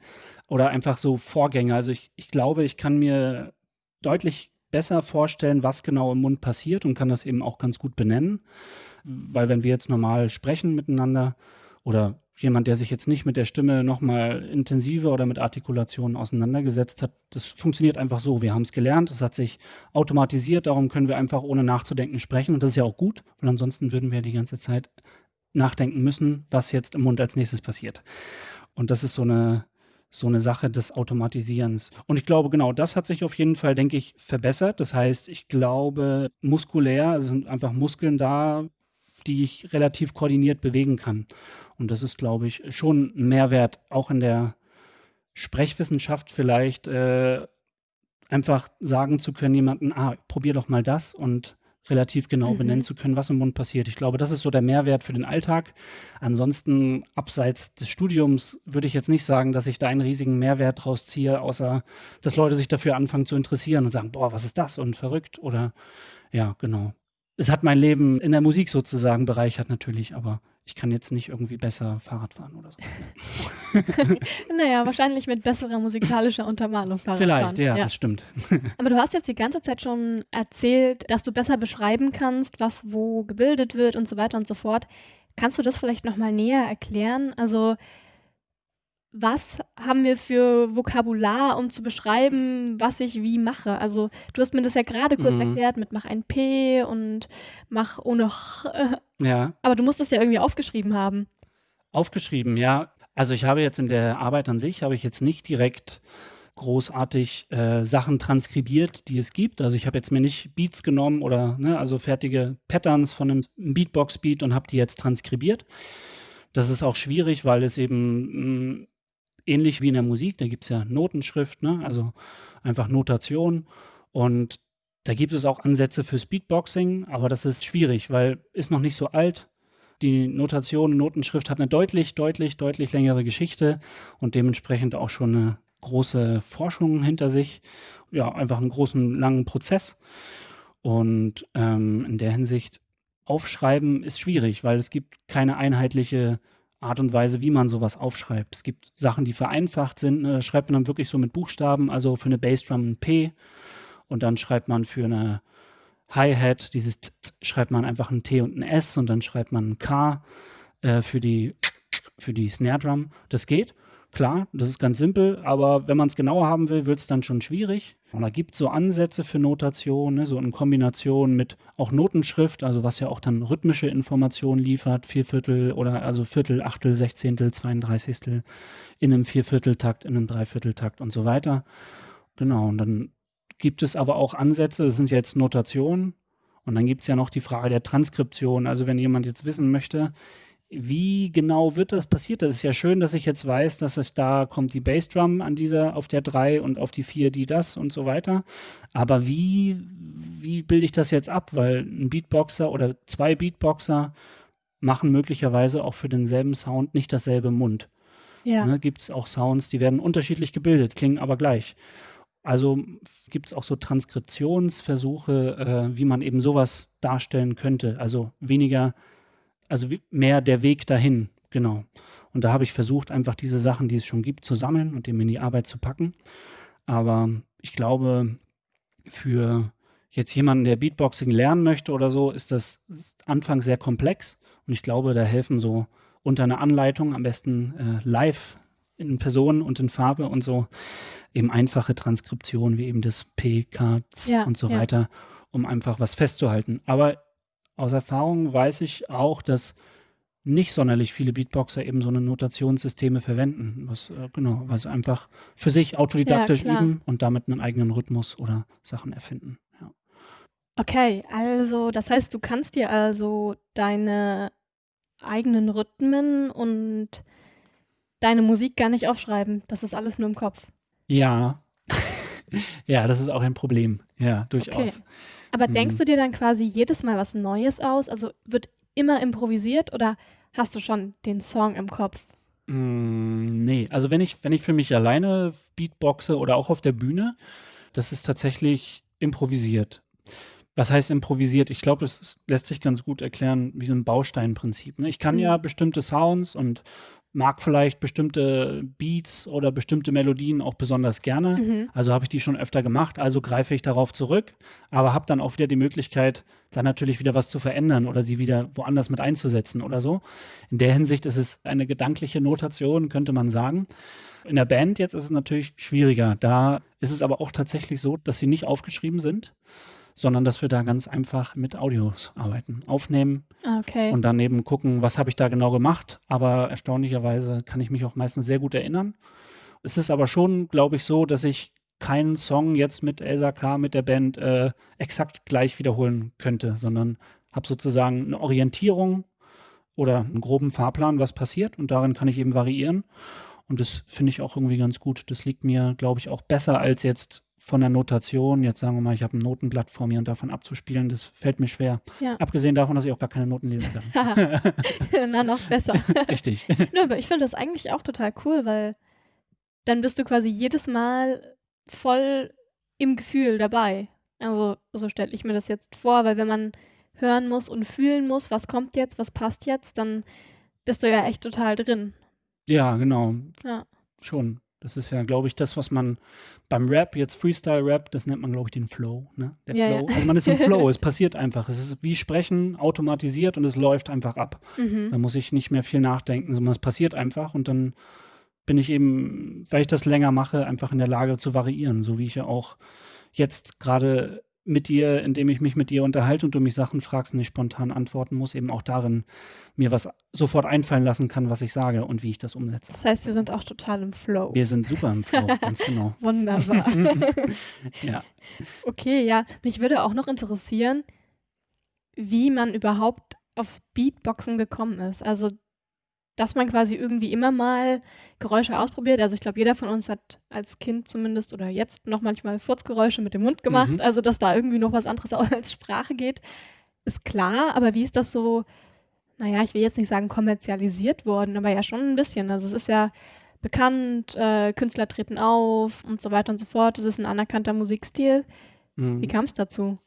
Oder einfach so Vorgänge. Also ich, ich glaube, ich kann mir deutlich besser vorstellen, was genau im Mund passiert und kann das eben auch ganz gut benennen. Weil wenn wir jetzt normal sprechen miteinander oder jemand, der sich jetzt nicht mit der Stimme nochmal intensiver oder mit Artikulationen auseinandergesetzt hat, das funktioniert einfach so. Wir haben es gelernt, es hat sich automatisiert, darum können wir einfach ohne nachzudenken sprechen. Und das ist ja auch gut, weil ansonsten würden wir die ganze Zeit nachdenken müssen, was jetzt im Mund als nächstes passiert. Und das ist so eine, so eine Sache des Automatisierens. Und ich glaube, genau das hat sich auf jeden Fall, denke ich, verbessert. Das heißt, ich glaube, muskulär sind einfach Muskeln da, die ich relativ koordiniert bewegen kann. Und das ist, glaube ich, schon ein Mehrwert, auch in der Sprechwissenschaft vielleicht äh, einfach sagen zu können, jemanden, ah, probier doch mal das und relativ genau mhm. benennen zu können, was im Mund passiert. Ich glaube, das ist so der Mehrwert für den Alltag. Ansonsten, abseits des Studiums, würde ich jetzt nicht sagen, dass ich da einen riesigen Mehrwert draus ziehe, außer dass Leute sich dafür anfangen zu interessieren und sagen, boah, was ist das und verrückt oder ja, genau. Es hat mein Leben in der Musik sozusagen bereichert natürlich, aber ich kann jetzt nicht irgendwie besser Fahrrad fahren oder so. naja, wahrscheinlich mit besserer musikalischer Untermalung Fahrrad Vielleicht, ja, ja, das stimmt. Aber du hast jetzt die ganze Zeit schon erzählt, dass du besser beschreiben kannst, was wo gebildet wird und so weiter und so fort. Kannst du das vielleicht nochmal näher erklären? Also was haben wir für Vokabular, um zu beschreiben, was ich wie mache? Also du hast mir das ja gerade kurz mhm. erklärt mit mach ein P und mach ohne Ch. Ja. Aber du musst das ja irgendwie aufgeschrieben haben. Aufgeschrieben, ja. Also ich habe jetzt in der Arbeit an sich, habe ich jetzt nicht direkt großartig äh, Sachen transkribiert, die es gibt. Also ich habe jetzt mir nicht Beats genommen oder ne, also fertige Patterns von einem Beatbox-Beat und habe die jetzt transkribiert. Das ist auch schwierig, weil es eben mh, ähnlich wie in der Musik, da gibt es ja Notenschrift, ne? also einfach Notation. Und da gibt es auch Ansätze für Speedboxing, aber das ist schwierig, weil ist noch nicht so alt. Die Notation, Notenschrift hat eine deutlich, deutlich, deutlich längere Geschichte und dementsprechend auch schon eine große Forschung hinter sich. Ja, einfach einen großen, langen Prozess. Und ähm, in der Hinsicht aufschreiben ist schwierig, weil es gibt keine einheitliche Art und Weise, wie man sowas aufschreibt. Es gibt Sachen, die vereinfacht sind. Da schreibt man dann wirklich so mit Buchstaben, also für eine Bassdrum ein P und dann schreibt man für eine Hi-Hat, dieses Z -Z, schreibt man einfach ein T und ein S und dann schreibt man ein K äh, für die für die Snare Drum. Das geht. Klar, das ist ganz simpel, aber wenn man es genauer haben will, wird es dann schon schwierig. Und da gibt es so Ansätze für Notation, ne, so in Kombination mit auch Notenschrift, also was ja auch dann rhythmische Informationen liefert, Vierviertel oder also Viertel, Achtel, Sechzehntel, Zweiunddreißigstel in einem Viervierteltakt, in einem Dreivierteltakt und so weiter. Genau, und dann gibt es aber auch Ansätze, das sind jetzt Notationen, und dann gibt es ja noch die Frage der Transkription. Also wenn jemand jetzt wissen möchte, wie genau wird das passiert? Das ist ja schön, dass ich jetzt weiß, dass es da kommt die Bassdrum an dieser, auf der 3 und auf die 4 die das und so weiter. Aber wie, wie bilde ich das jetzt ab? Weil ein Beatboxer oder zwei Beatboxer machen möglicherweise auch für denselben Sound nicht dasselbe Mund. Ja. Ne, gibt es auch Sounds, die werden unterschiedlich gebildet, klingen aber gleich. Also gibt es auch so Transkriptionsversuche, äh, wie man eben sowas darstellen könnte. Also weniger also mehr der Weg dahin, genau. Und da habe ich versucht, einfach diese Sachen, die es schon gibt, zu sammeln und dem in die Arbeit zu packen. Aber ich glaube, für jetzt jemanden, der Beatboxing lernen möchte oder so, ist das anfangs sehr komplex. Und ich glaube, da helfen so unter einer Anleitung, am besten äh, live in Person und in Farbe und so, eben einfache Transkriptionen wie eben das P, K, Z ja, und so ja. weiter, um einfach was festzuhalten. Aber aus Erfahrung weiß ich auch, dass nicht sonderlich viele Beatboxer eben so eine Notationssysteme verwenden, was äh, genau, was einfach für sich autodidaktisch ja, üben und damit einen eigenen Rhythmus oder Sachen erfinden. Ja. Okay, also das heißt, du kannst dir also deine eigenen Rhythmen und deine Musik gar nicht aufschreiben. Das ist alles nur im Kopf. Ja. ja, das ist auch ein Problem. Ja, durchaus. Okay. Aber mhm. denkst du dir dann quasi jedes Mal was Neues aus? Also wird immer improvisiert oder hast du schon den Song im Kopf? Mm, nee, also wenn ich, wenn ich für mich alleine Beatboxe oder auch auf der Bühne, das ist tatsächlich improvisiert. Was heißt improvisiert? Ich glaube, es lässt sich ganz gut erklären wie so ein Bausteinprinzip. Ne? Ich kann mhm. ja bestimmte Sounds und mag vielleicht bestimmte Beats oder bestimmte Melodien auch besonders gerne. Mhm. Also habe ich die schon öfter gemacht, also greife ich darauf zurück, aber habe dann auch wieder die Möglichkeit, dann natürlich wieder was zu verändern oder sie wieder woanders mit einzusetzen oder so. In der Hinsicht ist es eine gedankliche Notation, könnte man sagen. In der Band jetzt ist es natürlich schwieriger. Da ist es aber auch tatsächlich so, dass sie nicht aufgeschrieben sind sondern dass wir da ganz einfach mit Audios arbeiten, aufnehmen ah, okay. und daneben gucken, was habe ich da genau gemacht. Aber erstaunlicherweise kann ich mich auch meistens sehr gut erinnern. Es ist aber schon, glaube ich, so, dass ich keinen Song jetzt mit Elsa K. mit der Band äh, exakt gleich wiederholen könnte, sondern habe sozusagen eine Orientierung oder einen groben Fahrplan, was passiert und darin kann ich eben variieren. Und das finde ich auch irgendwie ganz gut. Das liegt mir, glaube ich, auch besser als jetzt von der Notation, jetzt sagen wir mal, ich habe ein Notenblatt vor mir und davon abzuspielen, das fällt mir schwer. Ja. Abgesehen davon, dass ich auch gar keine Noten lesen kann. Na, noch besser. Richtig. Nö, aber ich finde das eigentlich auch total cool, weil dann bist du quasi jedes Mal voll im Gefühl dabei. Also, so stelle ich mir das jetzt vor, weil wenn man hören muss und fühlen muss, was kommt jetzt, was passt jetzt, dann bist du ja echt total drin. Ja, genau. Ja. Schon. Das ist ja, glaube ich, das, was man beim Rap, jetzt Freestyle-Rap, das nennt man, glaube ich, den Flow. Ne? Der Ja, ja. Flow. Also man ist im Flow, es passiert einfach. Es ist wie Sprechen, automatisiert und es läuft einfach ab. Mhm. Da muss ich nicht mehr viel nachdenken, sondern es passiert einfach und dann bin ich eben, weil ich das länger mache, einfach in der Lage zu variieren, so wie ich ja auch jetzt gerade mit dir, indem ich mich mit dir unterhalte und du mich Sachen fragst und ich spontan antworten muss, eben auch darin mir was sofort einfallen lassen kann, was ich sage und wie ich das umsetze. Das heißt, wir sind auch total im Flow. Wir sind super im Flow, ganz genau. Wunderbar. Ja. Okay, ja. Mich würde auch noch interessieren, wie man überhaupt aufs Beatboxen gekommen ist. Also, dass man quasi irgendwie immer mal Geräusche ausprobiert. Also, ich glaube, jeder von uns hat als Kind zumindest oder jetzt noch manchmal Furzgeräusche mit dem Mund gemacht. Mhm. Also, dass da irgendwie noch was anderes auch als Sprache geht, ist klar. Aber wie ist das so, naja, ich will jetzt nicht sagen kommerzialisiert worden, aber ja schon ein bisschen. Also, es ist ja bekannt, äh, Künstler treten auf und so weiter und so fort. Es ist ein anerkannter Musikstil. Mhm. Wie kam es dazu?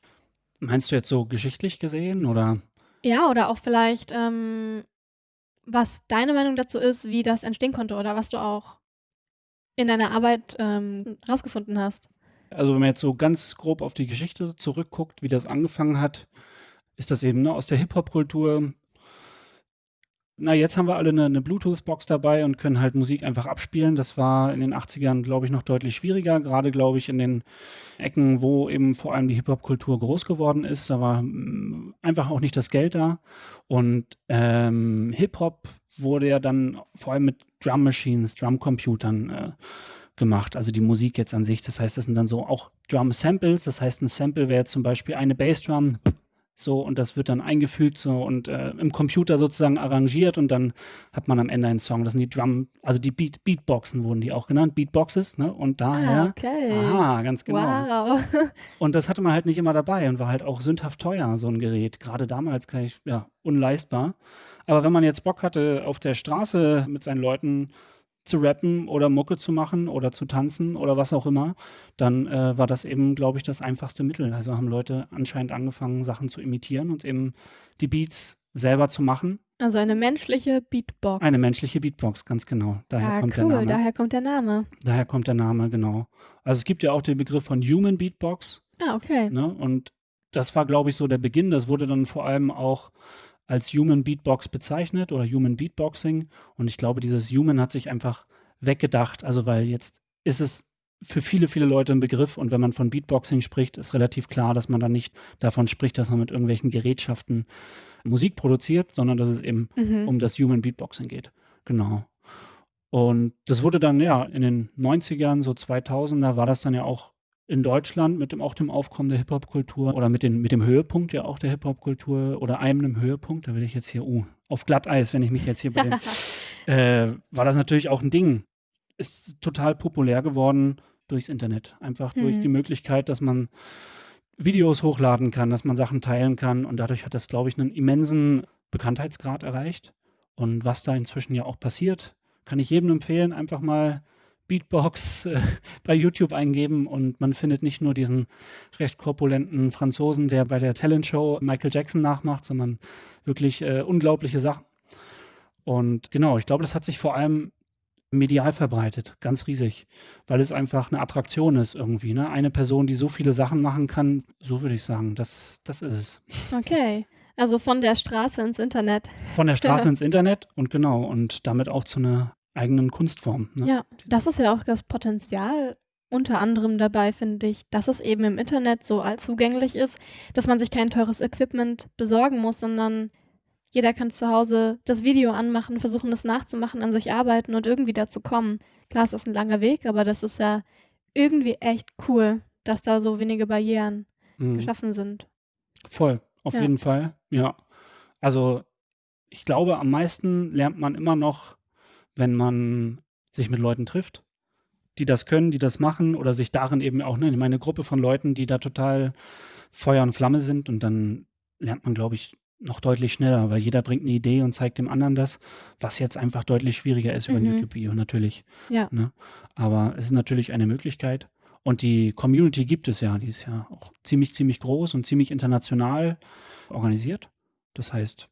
Meinst du jetzt so geschichtlich gesehen oder? Ja, oder auch vielleicht, ähm, was deine Meinung dazu ist, wie das entstehen konnte oder was du auch in deiner Arbeit ähm, rausgefunden hast. Also wenn man jetzt so ganz grob auf die Geschichte zurückguckt, wie das angefangen hat, ist das eben ne, aus der Hip-Hop-Kultur. Na, jetzt haben wir alle eine, eine Bluetooth-Box dabei und können halt Musik einfach abspielen. Das war in den 80ern, glaube ich, noch deutlich schwieriger. Gerade, glaube ich, in den Ecken, wo eben vor allem die Hip-Hop-Kultur groß geworden ist. Da war mm, einfach auch nicht das Geld da. Und ähm, Hip-Hop wurde ja dann vor allem mit Drum Machines, Drum-Computern äh, gemacht. Also die Musik jetzt an sich. Das heißt, das sind dann so auch Drum-Samples. Das heißt, ein Sample wäre zum Beispiel eine Bassdrum. So, und das wird dann eingefügt so und äh, im Computer sozusagen arrangiert und dann hat man am Ende einen Song. Das sind die Drum, also die Beat, Beatboxen wurden die auch genannt, Beatboxes, ne? Und daher, Ah, okay. aha, ganz genau. Wow. Und das hatte man halt nicht immer dabei und war halt auch sündhaft teuer, so ein Gerät. Gerade damals kann ich, ja, unleistbar. Aber wenn man jetzt Bock hatte, auf der Straße mit seinen Leuten zu rappen oder Mucke zu machen oder zu tanzen oder was auch immer, dann äh, war das eben, glaube ich, das einfachste Mittel. Also haben Leute anscheinend angefangen, Sachen zu imitieren und eben die Beats selber zu machen. Also eine menschliche Beatbox. Eine menschliche Beatbox, ganz genau. Daher ah, kommt cool, der Name. daher kommt der Name. Daher kommt der Name, genau. Also es gibt ja auch den Begriff von Human Beatbox. Ah, okay. Ne? Und das war, glaube ich, so der Beginn. Das wurde dann vor allem auch als Human Beatbox bezeichnet oder Human Beatboxing. Und ich glaube, dieses Human hat sich einfach weggedacht. Also, weil jetzt ist es für viele, viele Leute ein Begriff. Und wenn man von Beatboxing spricht, ist relativ klar, dass man dann nicht davon spricht, dass man mit irgendwelchen Gerätschaften Musik produziert, sondern dass es eben Mhm. um das Human Beatboxing geht. Genau. Und das wurde dann ja in den 90ern, so 2000er, war das dann ja auch in Deutschland mit dem auch dem Aufkommen der Hip-Hop-Kultur oder mit, den, mit dem Höhepunkt ja auch der Hip-Hop-Kultur oder einem Höhepunkt, da will ich jetzt hier, uh, auf Glatteis, wenn ich mich jetzt hier bei den, äh, war das natürlich auch ein Ding. Ist total populär geworden durchs Internet. Einfach durch Mhm. die Möglichkeit, dass man Videos hochladen kann, dass man Sachen teilen kann und dadurch hat das, glaube ich, einen immensen Bekanntheitsgrad erreicht. Und was da inzwischen ja auch passiert, kann ich jedem empfehlen, einfach mal Beatbox äh, bei YouTube eingeben und man findet nicht nur diesen recht korpulenten Franzosen, der bei der Talentshow Michael Jackson nachmacht, sondern wirklich äh, unglaubliche Sachen. Und genau, ich glaube, das hat sich vor allem medial verbreitet, ganz riesig, weil es einfach eine Attraktion ist irgendwie. Ne? Eine Person, die so viele Sachen machen kann, so würde ich sagen, das, das ist es. Okay. Also von der Straße ins Internet. Von der Straße ins Internet und genau, und damit auch zu einer eigenen Kunstform. Ne? Ja, das ist ja auch das Potenzial unter anderem dabei, finde ich, dass es eben im Internet so allzugänglich ist, dass man sich kein teures Equipment besorgen muss, sondern jeder kann zu Hause das Video anmachen, versuchen es nachzumachen, an sich arbeiten und irgendwie dazu kommen. Klar, es ist ein langer Weg, aber das ist ja irgendwie echt cool, dass da so wenige Barrieren Mhm. geschaffen sind. Voll, auf Ja. jeden Fall. Ja. Also ich glaube, am meisten lernt man immer noch, wenn man sich mit Leuten trifft, die das können, die das machen oder sich darin eben auch, ne, meine Gruppe von Leuten, die da total Feuer und Flamme sind und dann lernt man, glaube ich, noch deutlich schneller, weil jeder bringt eine Idee und zeigt dem anderen das, was jetzt einfach deutlich schwieriger ist über ein Mhm. YouTube-Video natürlich. Ja. Ne? Aber es ist natürlich eine Möglichkeit. Und die Community gibt es ja, die ist ja auch ziemlich, ziemlich groß und ziemlich international organisiert. Das heißt,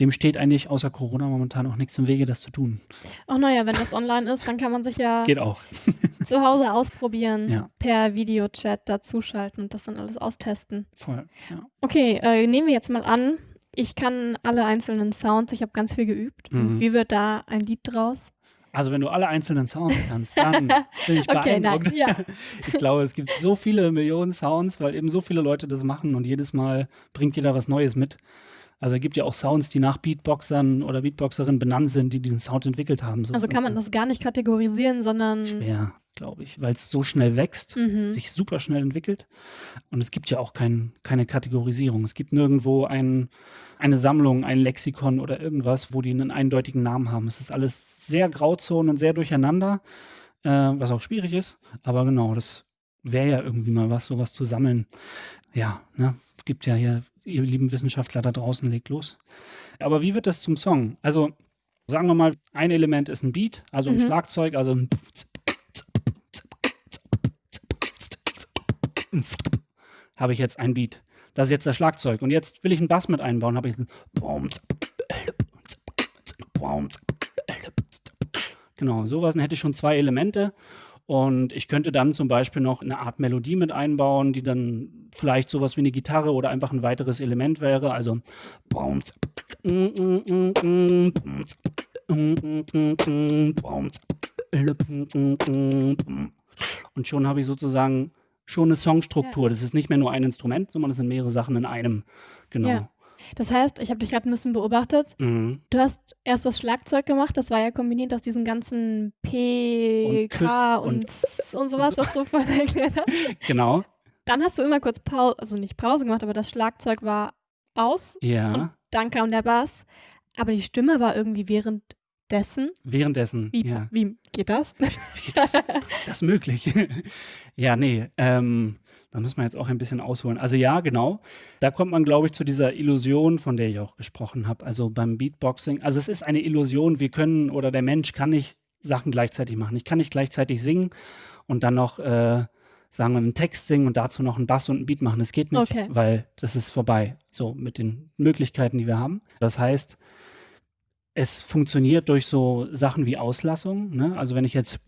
dem steht eigentlich außer Corona momentan auch nichts im Wege, das zu tun. Ach naja, wenn das online ist, dann kann man sich ja Geht auch. zu Hause ausprobieren, Ja. per Videochat dazuschalten und das dann alles austesten. Voll. Ja. Okay, äh, nehmen wir jetzt mal an, ich kann alle einzelnen Sounds, ich habe ganz viel geübt. Mhm. Wie wird da ein Lied draus? Also wenn du alle einzelnen Sounds kannst, dann bin ich Okay, beeindruckt. ja. Ich glaube, es gibt so viele Millionen Sounds, weil eben so viele Leute das machen und jedes Mal bringt jeder was Neues mit. Also es gibt ja auch Sounds, die nach Beatboxern oder Beatboxerinnen benannt sind, die diesen Sound entwickelt haben. So Also kann man das gar nicht kategorisieren, sondern. schwer, glaube ich, weil es so schnell wächst, Mhm. sich super schnell entwickelt. Und es gibt ja auch kein, keine Kategorisierung. Es gibt nirgendwo ein, eine Sammlung, ein Lexikon oder irgendwas, wo die einen eindeutigen Namen haben. Es ist alles sehr Grauzonen und sehr durcheinander, äh, was auch schwierig ist. Aber genau, das wäre ja irgendwie mal was, sowas zu sammeln. Ja, ne, gibt ja hier, ihr lieben Wissenschaftler da draußen, legt los. Aber wie wird das zum Song? Also, sagen wir mal, ein Element ist ein Beat, also ein Mhm. Schlagzeug, also ein habe ich jetzt ein Beat. Das ist jetzt das Schlagzeug. Und jetzt will ich einen Bass mit einbauen, habe ich so Genau, sowas. Dann hätte ich schon zwei Elemente. Und ich könnte dann zum Beispiel noch eine Art Melodie mit einbauen, die dann vielleicht sowas wie eine Gitarre oder einfach ein weiteres Element wäre. Also und schon habe ich sozusagen schon eine Songstruktur. Das ist nicht mehr nur ein Instrument, sondern es sind mehrere Sachen in einem. Genau. Ja. Das heißt, ich habe dich gerade ein bisschen beobachtet. Mhm. Du hast erst das Schlagzeug gemacht, das war ja kombiniert aus diesen ganzen P, Und K und, und- S und sowas, was du vorhin erklärt hast. Genau. Dann hast du immer kurz Pause, also nicht Pause gemacht, aber das Schlagzeug war aus. Ja. Und dann kam der Bass. Aber die Stimme war irgendwie währenddessen. Währenddessen. Wie, Ja. wie geht das? Wie geht das? ist das möglich? ja, nee. Ähm, da muss man jetzt auch ein bisschen ausholen. Also ja, genau. Da kommt man, glaube ich, zu dieser Illusion, von der ich auch gesprochen habe. Also beim Beatboxing. Also es ist eine Illusion. Wir können oder der Mensch kann nicht Sachen gleichzeitig machen. Ich kann nicht gleichzeitig singen und dann noch, äh, sagen wir, einen Text singen und dazu noch einen Bass und einen Beat machen. Das geht nicht, Okay. weil das ist vorbei. So mit den Möglichkeiten, die wir haben. Das heißt, es funktioniert durch so Sachen wie Auslassung. Ne? Also wenn ich jetzt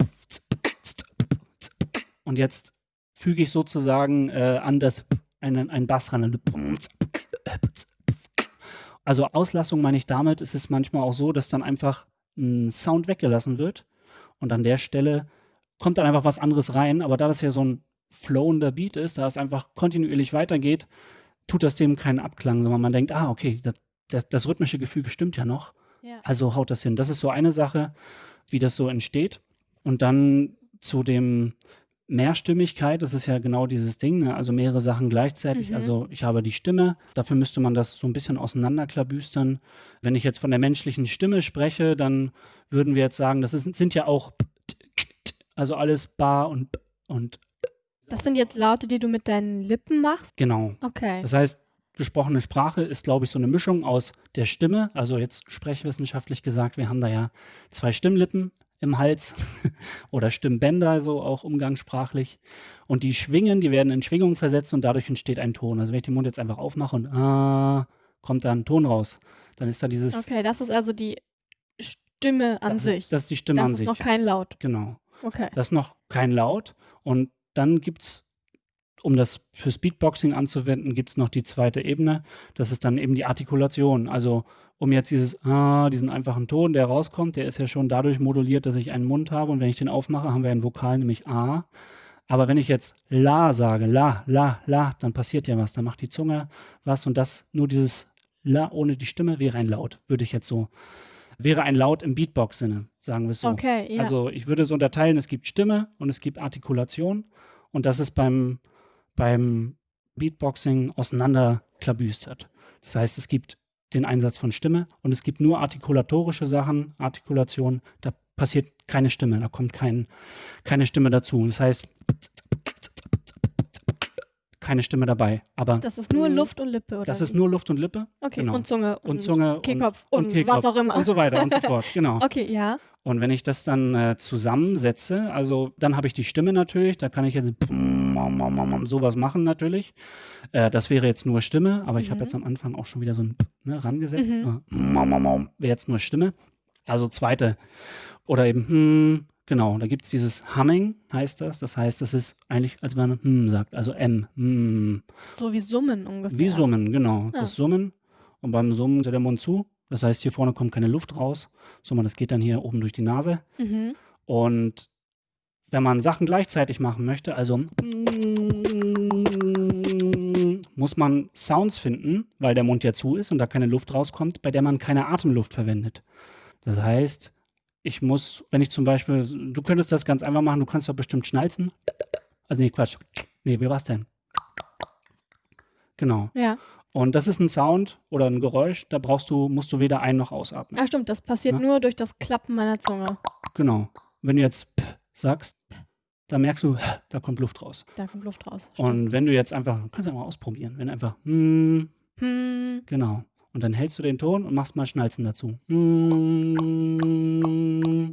und jetzt füge ich sozusagen äh, an das einen, einen Bass ran. Also Auslassung meine ich damit, ist es manchmal auch so, dass dann einfach ein Sound weggelassen wird und an der Stelle kommt dann einfach was anderes rein, aber da das ja so ein flowender Beat ist, da es einfach kontinuierlich weitergeht, tut das dem keinen Abklang, sondern man denkt, ah, okay, das, das, das rhythmische Gefüge stimmt ja noch. Ja. Also haut das hin. Das ist so eine Sache, wie das so entsteht. Und dann zu dem Mehrstimmigkeit, das ist ja genau dieses Ding, ne? also mehrere Sachen gleichzeitig. Mhm. Also ich habe die Stimme, dafür müsste man das so ein bisschen auseinanderklabüstern. Wenn ich jetzt von der menschlichen Stimme spreche, dann würden wir jetzt sagen, das ist, sind ja auch also alles Bar und und Das sind jetzt Laute, die du mit deinen Lippen machst? genau. Okay. Das heißt, gesprochene Sprache ist, glaube ich, so eine Mischung aus der Stimme, also jetzt sprechwissenschaftlich gesagt, wir haben da ja zwei Stimmlippen im Hals oder Stimmbänder, so auch umgangssprachlich. Und die schwingen, die werden in Schwingung versetzt und dadurch entsteht ein Ton. Also wenn ich den Mund jetzt einfach aufmache und ah, kommt da ein Ton raus, dann ist da dieses, Okay, das ist also die Stimme an das, sich. ist, das ist die Stimme das an ist sich. noch kein Laut. genau. Okay. Das ist noch kein Laut. Und dann gibt es, um das fürs Beatboxing anzuwenden, gibt es noch die zweite Ebene. Das ist dann eben die Artikulation. Also um jetzt dieses ah, diesen einfachen Ton, der rauskommt, der ist ja schon dadurch moduliert, dass ich einen Mund habe. Und wenn ich den aufmache, haben wir ein Vokal, nämlich A. Aber wenn ich jetzt La sage, La, La, La, dann passiert ja was. Dann macht die Zunge was. Und das, nur dieses La ohne die Stimme wäre ein Laut, würde ich jetzt so, wäre ein Laut im Beatbox-Sinne, sagen wir es so. Okay, ja. Also ich würde es unterteilen, es gibt Stimme und es gibt Artikulation und das ist beim, beim Beatboxing auseinanderklabüstert. Das heißt, es gibt den Einsatz von Stimme und es gibt nur artikulatorische Sachen, Artikulation, da passiert keine Stimme, da kommt kein, keine Stimme dazu. Das heißt, keine Stimme dabei. Aber das ist nur Luft und Lippe, oder? das ist nur Luft und Lippe Okay, genau. und Zunge. und Zunge Kehlkopf und, und, Kehlkopf was auch immer. und so weiter und so fort. Genau. Okay, ja. Und wenn ich das dann äh, zusammensetze, also dann habe ich die Stimme natürlich, da kann ich jetzt sowas machen natürlich. Äh, das wäre jetzt nur Stimme, aber ich Mhm. habe jetzt am Anfang auch schon wieder so ein ne, rangesetzt. Mhm. Wäre jetzt nur Stimme. Also zweite. Oder eben, hm, genau, da gibt es dieses Humming, heißt das. Das heißt, das ist eigentlich, als wenn man hm sagt, also M. Hm. So wie Summen ungefähr. Wie Summen, genau. Ah. Das Summen. Und beim Summen ist der Mund zu. Das heißt, hier vorne kommt keine Luft raus, sondern das geht dann hier oben durch die Nase. Mhm. Und wenn man Sachen gleichzeitig machen möchte, also muss man Sounds finden, weil der Mund ja zu ist und da keine Luft rauskommt, bei der man keine Atemluft verwendet. Das heißt, ich muss, wenn ich zum Beispiel, du könntest das ganz einfach machen, du kannst doch bestimmt schnalzen. Also nee, Quatsch. Nee, wie war's denn? Genau. Ja. Und das ist ein Sound oder ein Geräusch, da brauchst du, musst du weder ein- noch ausatmen. Ah, stimmt, das passiert Ja. nur durch das Klappen meiner Zunge. Genau. Wenn du jetzt P sagst, da merkst du, da kommt Luft raus. Da kommt Luft raus. Und wenn du jetzt einfach, kannst du ja mal ausprobieren, wenn du einfach, hm, Hm. genau. Und dann hältst du den Ton und machst mal Schnalzen dazu. Hm,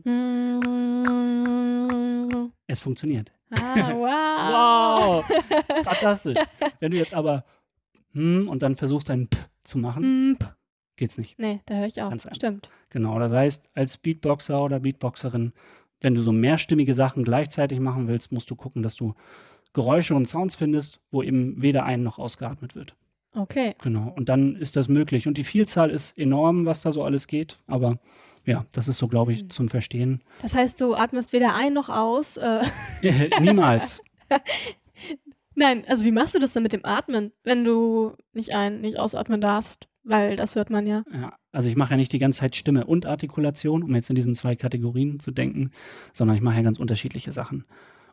Hm. es funktioniert. Ah, wow. Wow! Fantastisch. Wenn du jetzt aber hm und dann versuchst ein P zu machen, Hm. geht's nicht. Nee, da höre ich auch. Ganz einfach. Stimmt. Genau. Das heißt, als Beatboxer oder Beatboxerin, wenn du so mehrstimmige Sachen gleichzeitig machen willst, musst du gucken, dass du Geräusche und Sounds findest, wo eben weder ein noch ausgeatmet wird. Okay. Genau. Und dann ist das möglich. Und die Vielzahl ist enorm, was da so alles geht. Aber ja, das ist so, glaube ich, zum Verstehen. Das heißt, du atmest weder ein noch aus. Äh, Niemals. Nein, also wie machst du das denn mit dem Atmen, wenn du nicht ein, nicht ausatmen darfst? Weil das hört man ja. Ja, also ich mache ja nicht die ganze Zeit Stimme und Artikulation, um jetzt in diesen zwei Kategorien zu denken, sondern ich mache ja ganz unterschiedliche Sachen.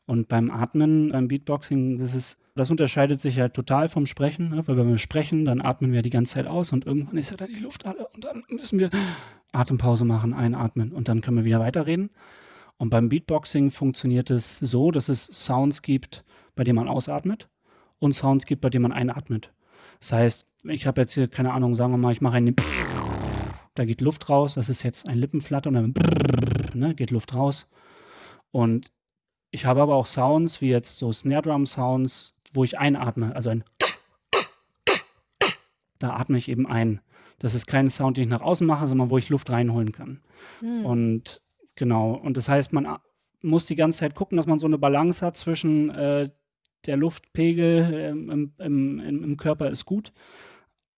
Und beim Atmen, beim Beatboxing, das ist, das unterscheidet sich ja total vom Sprechen, ne? weil wenn wir sprechen, dann atmen wir die ganze Zeit aus und irgendwann ist ja dann die Luft alle und dann müssen wir Atempause machen, einatmen und dann können wir wieder weiterreden. Und beim Beatboxing funktioniert es so, dass es Sounds gibt, bei denen man ausatmet und Sounds gibt, bei denen man einatmet. Das heißt, ich habe jetzt hier, keine Ahnung, sagen wir mal, ich mache einen da geht Luft raus, das ist jetzt ein Lippenflatter und dann ne, geht Luft raus. Und ich habe aber auch Sounds, wie jetzt so Snare Drum Sounds, wo ich einatme, also ein da atme ich eben ein. Das ist kein Sound, den ich nach außen mache, sondern wo ich Luft reinholen kann. Hm. Und genau, und das heißt, man muss die ganze Zeit gucken, dass man so eine Balance hat zwischen äh, der Luftpegel ähm, im, im, im, Körper ist gut.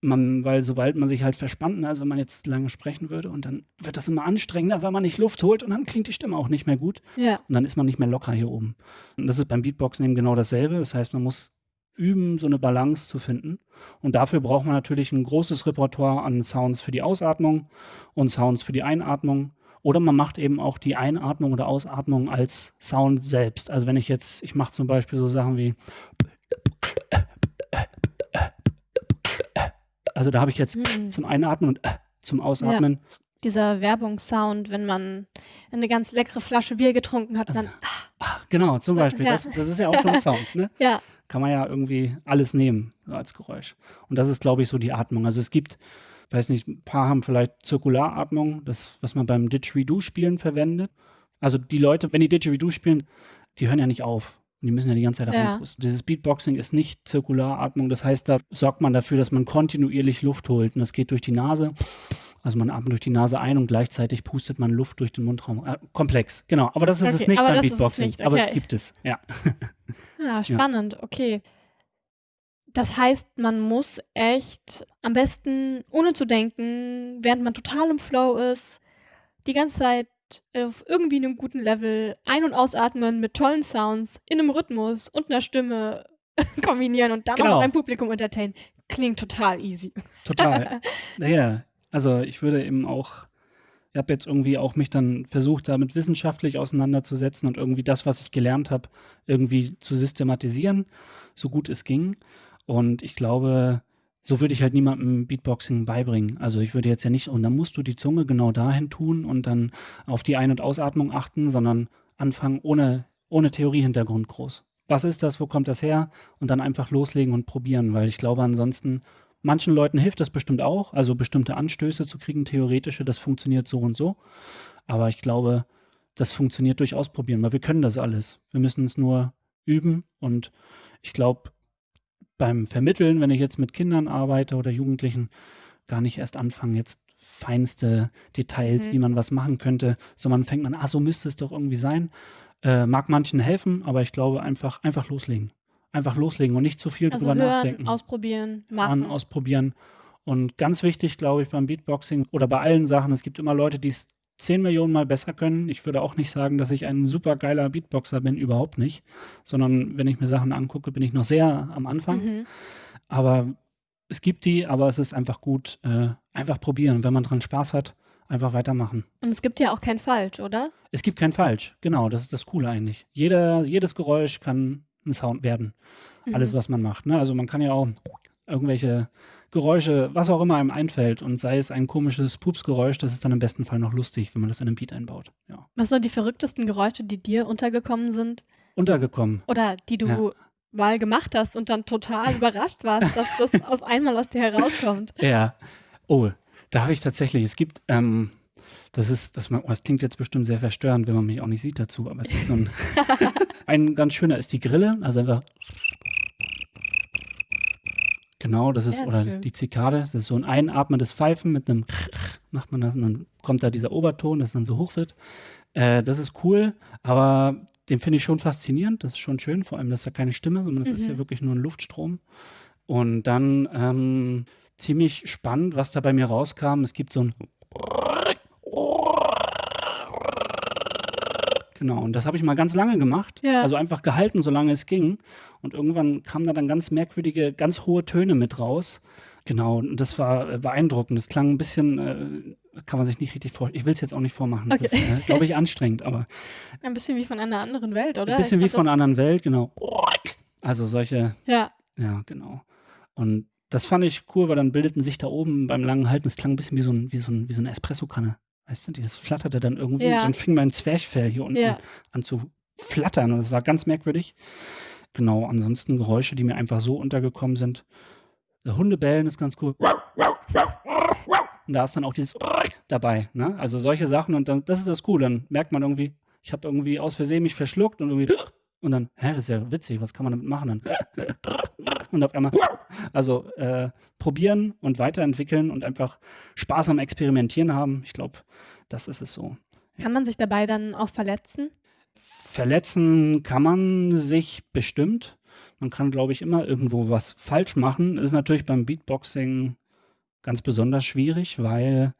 Man, weil sobald man sich halt verspannt, ne, also wenn man jetzt lange sprechen würde und dann wird das immer anstrengender, weil man nicht Luft holt und dann klingt die Stimme auch nicht mehr gut Ja. und dann ist man nicht mehr locker hier oben. Und das ist beim Beatboxen eben genau dasselbe. Das heißt, man muss üben, so eine Balance zu finden. Und dafür braucht man natürlich ein großes Repertoire an Sounds für die Ausatmung und Sounds für die Einatmung. Oder man macht eben auch die Einatmung oder Ausatmung als Sound selbst. Also wenn ich jetzt, ich mache zum Beispiel so Sachen wie, also da habe ich jetzt Hm. zum Einatmen und zum Ausatmen. Dieser Werbungssound, wenn man eine ganz leckere Flasche Bier getrunken hat, dann. Genau, zum Beispiel. Ja. Das, das ist ja auch schon ein Sound. Ne? Ja. kann man ja irgendwie alles nehmen so als Geräusch. Und das ist, glaube ich, so die Atmung. Also es gibt, weiß nicht, ein paar haben vielleicht Zirkularatmung, das, was man beim Didgeridoo-Spielen verwendet. Also die Leute, wenn die Didgeridoo spielen, die hören ja nicht auf. Und die müssen ja die ganze Zeit Ja. reinpusten. Dieses Beatboxing ist nicht Zirkularatmung. Das heißt, da sorgt man dafür, dass man kontinuierlich Luft holt. Und das geht durch die Nase. Also man atmet durch die Nase ein und gleichzeitig pustet man Luft durch den Mundraum. Äh, komplex, genau. Aber das ist es Okay, nicht aber beim es Beatboxing. nicht, Aber es okay. gibt es, ja. Ja, spannend, okay. Das heißt, man muss echt am besten, ohne zu denken, während man total im Flow ist, die ganze Zeit auf irgendwie einem guten Level ein- und ausatmen mit tollen Sounds, in einem Rhythmus und einer Stimme kombinieren und dann auch Genau. noch ein Publikum entertainen. Klingt total easy. Total. naja, also ich würde eben auch, ich habe jetzt irgendwie auch mich dann versucht, damit wissenschaftlich auseinanderzusetzen und irgendwie das, was ich gelernt habe, irgendwie zu systematisieren, so gut es ging. Und ich glaube, so würde ich halt niemandem Beatboxing beibringen. Also ich würde jetzt ja nicht, und dann musst du die Zunge genau dahin tun und dann auf die Ein- und Ausatmung achten, sondern anfangen ohne, ohne Theoriehintergrund groß. Was ist das? Wo kommt das her? Und dann einfach loslegen und probieren, weil ich glaube, ansonsten Manchen Leuten hilft das bestimmt auch, also bestimmte Anstöße zu kriegen, theoretische, das funktioniert so und so. Aber ich glaube, das funktioniert durch Ausprobieren, weil wir können das alles. Wir müssen es nur üben und ich glaube, beim Vermitteln, wenn ich jetzt mit Kindern arbeite oder Jugendlichen, gar nicht erst anfangen, jetzt feinste Details, Mhm. wie man was machen könnte, sondern fängt man, ah, so müsste es doch irgendwie sein. Äh, mag manchen helfen, aber ich glaube einfach, einfach loslegen. Einfach loslegen und nicht zu viel Also drüber hören, nachdenken. ausprobieren, machen. ausprobieren. Und ganz wichtig, glaube ich, beim Beatboxing oder bei allen Sachen, es gibt immer Leute, die es 10 Millionen Mal besser können. Ich würde auch nicht sagen, dass ich ein super geiler Beatboxer bin, überhaupt nicht. Sondern wenn ich mir Sachen angucke, bin ich noch sehr am Anfang. Mhm. Aber es gibt die, aber es ist einfach gut, äh, einfach probieren. Wenn man dran Spaß hat, einfach weitermachen. Und es gibt ja auch kein Falsch, oder? Es gibt kein Falsch. Genau, das ist das Coole eigentlich. Jeder, jedes Geräusch kann ein Sound werden. Alles, Mhm. was man macht. Ne? Also man kann ja auch irgendwelche Geräusche, was auch immer einem einfällt und sei es ein komisches Pupsgeräusch, das ist dann im besten Fall noch lustig, wenn man das in einem Beat einbaut. Ja. Was sind die verrücktesten Geräusche, die dir untergekommen sind? Untergekommen. Oder die du Ja. mal gemacht hast und dann total überrascht warst, dass das auf einmal aus dir herauskommt? Ja. Oh, da habe ich tatsächlich, es gibt, ähm, das ist, das, das klingt jetzt bestimmt sehr verstörend, wenn man mich auch nicht sieht dazu, aber es ist so ein, ein ganz schöner ist die Grille, also einfach Genau, das ist, Ja, oder schön. die Zikade, das ist so ein einatmendes Pfeifen mit einem macht man das und dann kommt da dieser Oberton, das dann so hoch wird. Äh, das ist cool, aber den finde ich schon faszinierend, das ist schon schön, vor allem, das ist ja keine Stimme, sondern das ist Mhm. ja wirklich nur ein Luftstrom. Und dann ähm, ziemlich spannend, was da bei mir rauskam, es gibt so ein Genau, und das habe ich mal ganz lange gemacht. Ja. Also einfach gehalten, solange es ging. Und irgendwann kamen da dann ganz merkwürdige, ganz hohe Töne mit raus. Genau, und das war äh, beeindruckend. Das klang ein bisschen, äh, kann man sich nicht richtig vorstellen. Ich will es jetzt auch nicht vormachen. Das Okay. ist, äh, glaube ich, anstrengend, aber Ein bisschen wie von einer anderen Welt, oder? ein bisschen wie von einer das- anderen Welt, genau. Also solche, Ja, ja, genau. Und das fand ich cool, weil dann bildeten sich da oben beim langen Halten, es klang ein bisschen wie so, ein, wie so, ein, wie so eine Espressokanne. Weißt du, das flatterte dann irgendwie. Ja. Und dann fing mein Zwerchfell hier unten Ja. an zu flattern. Und das war ganz merkwürdig. Genau, ansonsten Geräusche, die mir einfach so untergekommen sind. Hunde bellen ist ganz cool. Und da ist dann auch dieses dabei. Ne? Also solche Sachen. Und dann, das ist das cool. Dann merkt man irgendwie, ich habe irgendwie aus Versehen mich verschluckt und irgendwie. Und dann, hä, das ist ja witzig, was kann man damit machen? Dann und auf einmal, also äh, probieren und weiterentwickeln und einfach Spaß am Experimentieren haben. Ich glaube, das ist es so. kann man sich dabei dann auch verletzen? Verletzen kann man sich bestimmt. Man kann, glaube ich, immer irgendwo was falsch machen. Ist natürlich beim Beatboxing ganz besonders schwierig, weil